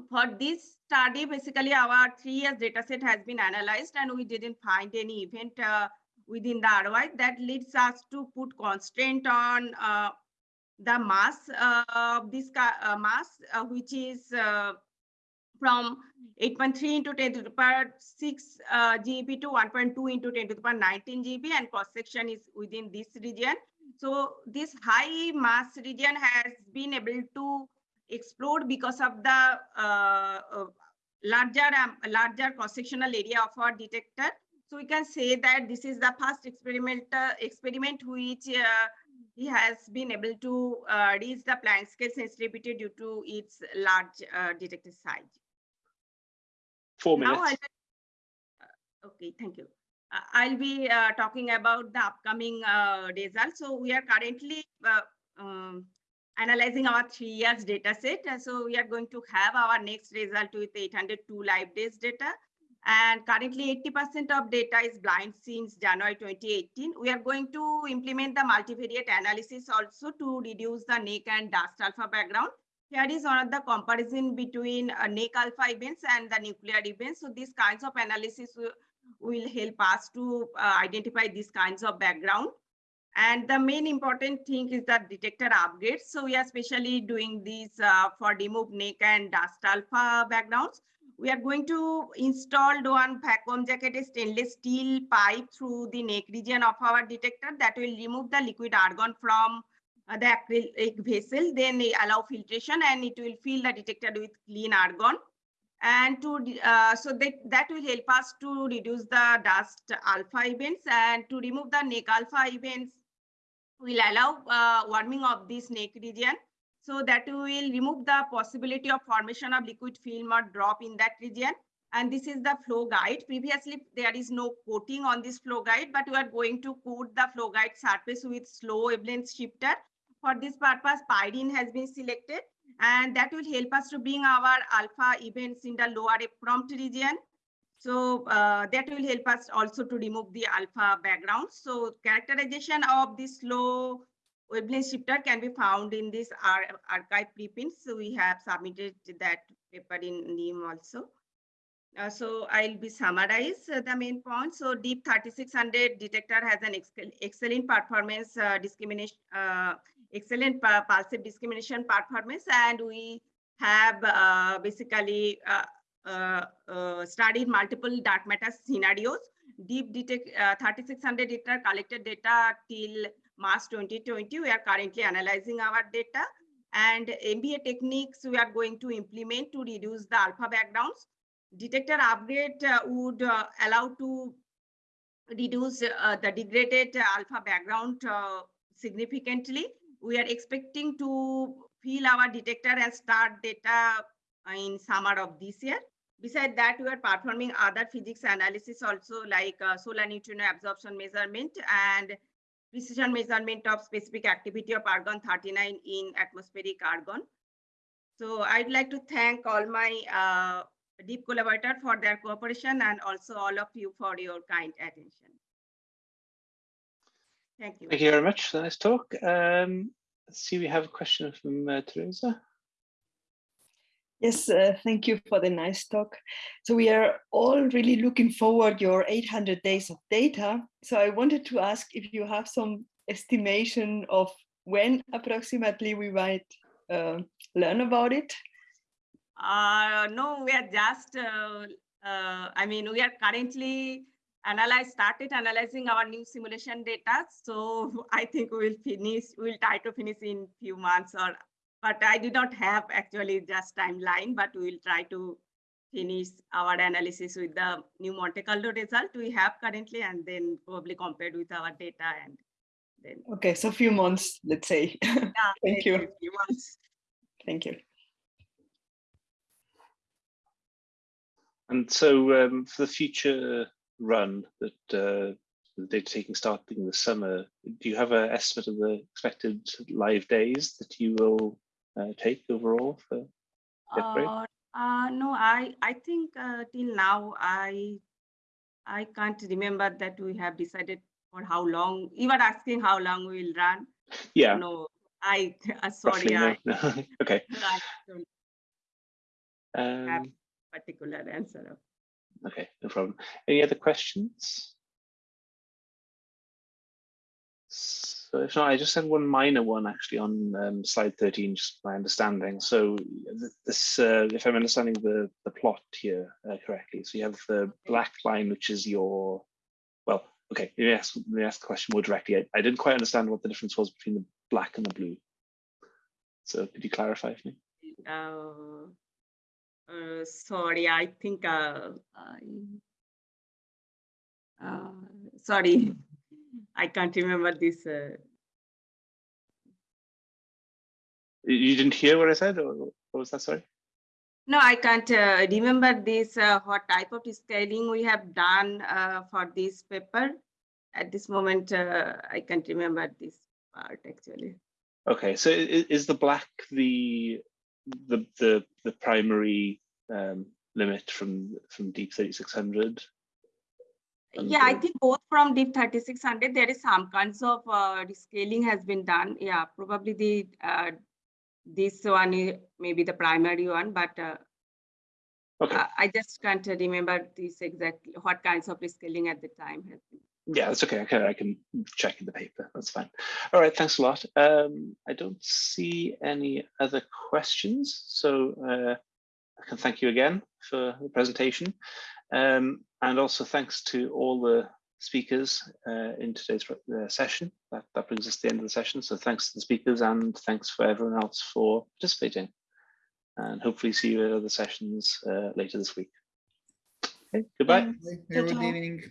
For this study, basically our three years data set has been analyzed and we didn't find any event uh, within the ROI that leads us to put constraint on uh, the mass uh, of this uh, mass, uh, which is from 8.3 into 10 to the power 6 uh, GeV to 1.2 into 10 to the power 19 GeV and cross section is within this region. So this high mass region has been able to explode because of the uh, uh, larger um, larger cross sectional area of our detector. So we can say that this is the first experiment experiment which he has been able to uh, reach the Planck scale sensitivity due to its large uh, detector size. Four minutes. Now uh, okay, thank you. Uh, I'll be uh, talking about the upcoming uh, results. So we are currently um, analyzing our three years data set. So we are going to have our next result with 802 live days data and currently 80% of data is blind since January 2018. We are going to implement the multivariate analysis also to reduce the neck and dust alpha background. Here is one of the comparison between uh, neck alpha events and the nuclear events. So these kinds of analysis will, will help us to uh, identify these kinds of background. And the main important thing is the detector upgrades. So we are especially doing this uh, for remove neck and dust alpha backgrounds we are going to install one vacuum jacketed stainless steel pipe through the neck region of our detector that will remove the liquid argon from uh, the acrylic vessel, then allow filtration and it will fill the detector with clean argon. And to uh, so that, that will help us to reduce the dust alpha events and to remove the neck alpha events will allow uh, warming of this neck region so that we will remove the possibility of formation of liquid film or drop in that region. And this is the flow guide. Previously, there is no coating on this flow guide, but we are going to coat the flow guide surface with slow wavelength shifter. For this purpose, pyrene has been selected and that will help us to bring our alpha events in the lower prompt region. So uh, that will help us also to remove the alpha background. So characterization of this slow wavelength shifter can be found in this ar arXiv preprints. So we have submitted that paper in NEAM also. Uh, so I'll be summarize uh, the main points. So DEAP 3600 detector has an ex excellent performance uh, discrimination, uh, excellent pulsive discrimination performance, and we have uh, basically uh, studied multiple dark matter scenarios. DEAP detect 3600 detector collected data till March 2020. We are currently analyzing our data and MVA techniques we are going to implement to reduce the alpha backgrounds. Detector upgrade uh, would uh, allow to reduce uh, the degraded alpha background uh, significantly. We are expecting to fill our detector and start data in summer of this year. Besides that, we are performing other physics analysis also like uh, solar neutrino absorption measurement and precision measurement of specific activity of argon 39 in atmospheric argon. So I'd like to thank all my uh, DEAP collaborators for their cooperation and also all of you for your kind attention. Thank you. Thank you very much nice talk. Um, let's see, we have a question from uh, Teresa. Yes, uh, thank you for the nice talk. So we are all really looking forward your 800 days of data. So I wanted to ask if you have some estimation of when approximately we might uh, learn about it. Uh, no, we are just, uh, uh, I mean, we are currently analyze, started analyzing our new simulation data. So I think we will finish, we'll try to finish in few months or but I did not have actually just timeline, but we will try to finish our analysis with the new Monte Carlo result we have currently and then probably compared with our data and then. Okay, so a few months, let's say. Yeah, Thank you. Few months. Thank you. And so um, for the future run that uh, the data taking starting this summer, do you have an estimate of the expected live days that you will take overall for the upgrade? Uh, uh, no, I I think uh, till now I I can't remember that we have decided for how long. You were asking how long we will run. yeah, No, I uh, sorry, roughly, I, no, no. okay. I don't have Um, particular answer. okay, no problem. Any other questions? So if not, I just had one minor one actually on um, slide 13, just my understanding. So th- this, uh, if I'm understanding the, the plot here uh, correctly, so you have the black line, which is your, well, okay, let me ask, let me ask the question more directly. I, I didn't quite understand what the difference was between the black and the blue. So could you clarify for me? Uh, uh, sorry, I think uh, I, uh, sorry, I can't remember this. Uh, You- didn't hear what I said, or what was that? Sorry. no, I can't uh, remember this. Uh, what type of scaling we have done uh, for this paper? At this moment, uh, I can't remember this part actually. Okay, so is the black the the the the primary um, limit from from DEAP 3600? Yeah, I think both from DEAP 3600, there is some kinds of uh, scaling has been done. Yeah, probably the uh, this one is maybe the primary one, but uh, Okay, I I just can't remember this exactly what kinds of scaling at the time has been. yeah, that's okay. Okay, I can check in the paper. That's fine. All right, thanks a lot. Um, I don't see any other questions, so uh, I can thank you again for the presentation, um, and also thanks to all the speakers uh, in today's uh, session. That, that brings us to the end of the session. So thanks to the speakers and thanks for everyone else for participating. And hopefully see you at other sessions uh, later this week. Okay, goodbye. Thanks. Have a good Ciao, ciao. evening.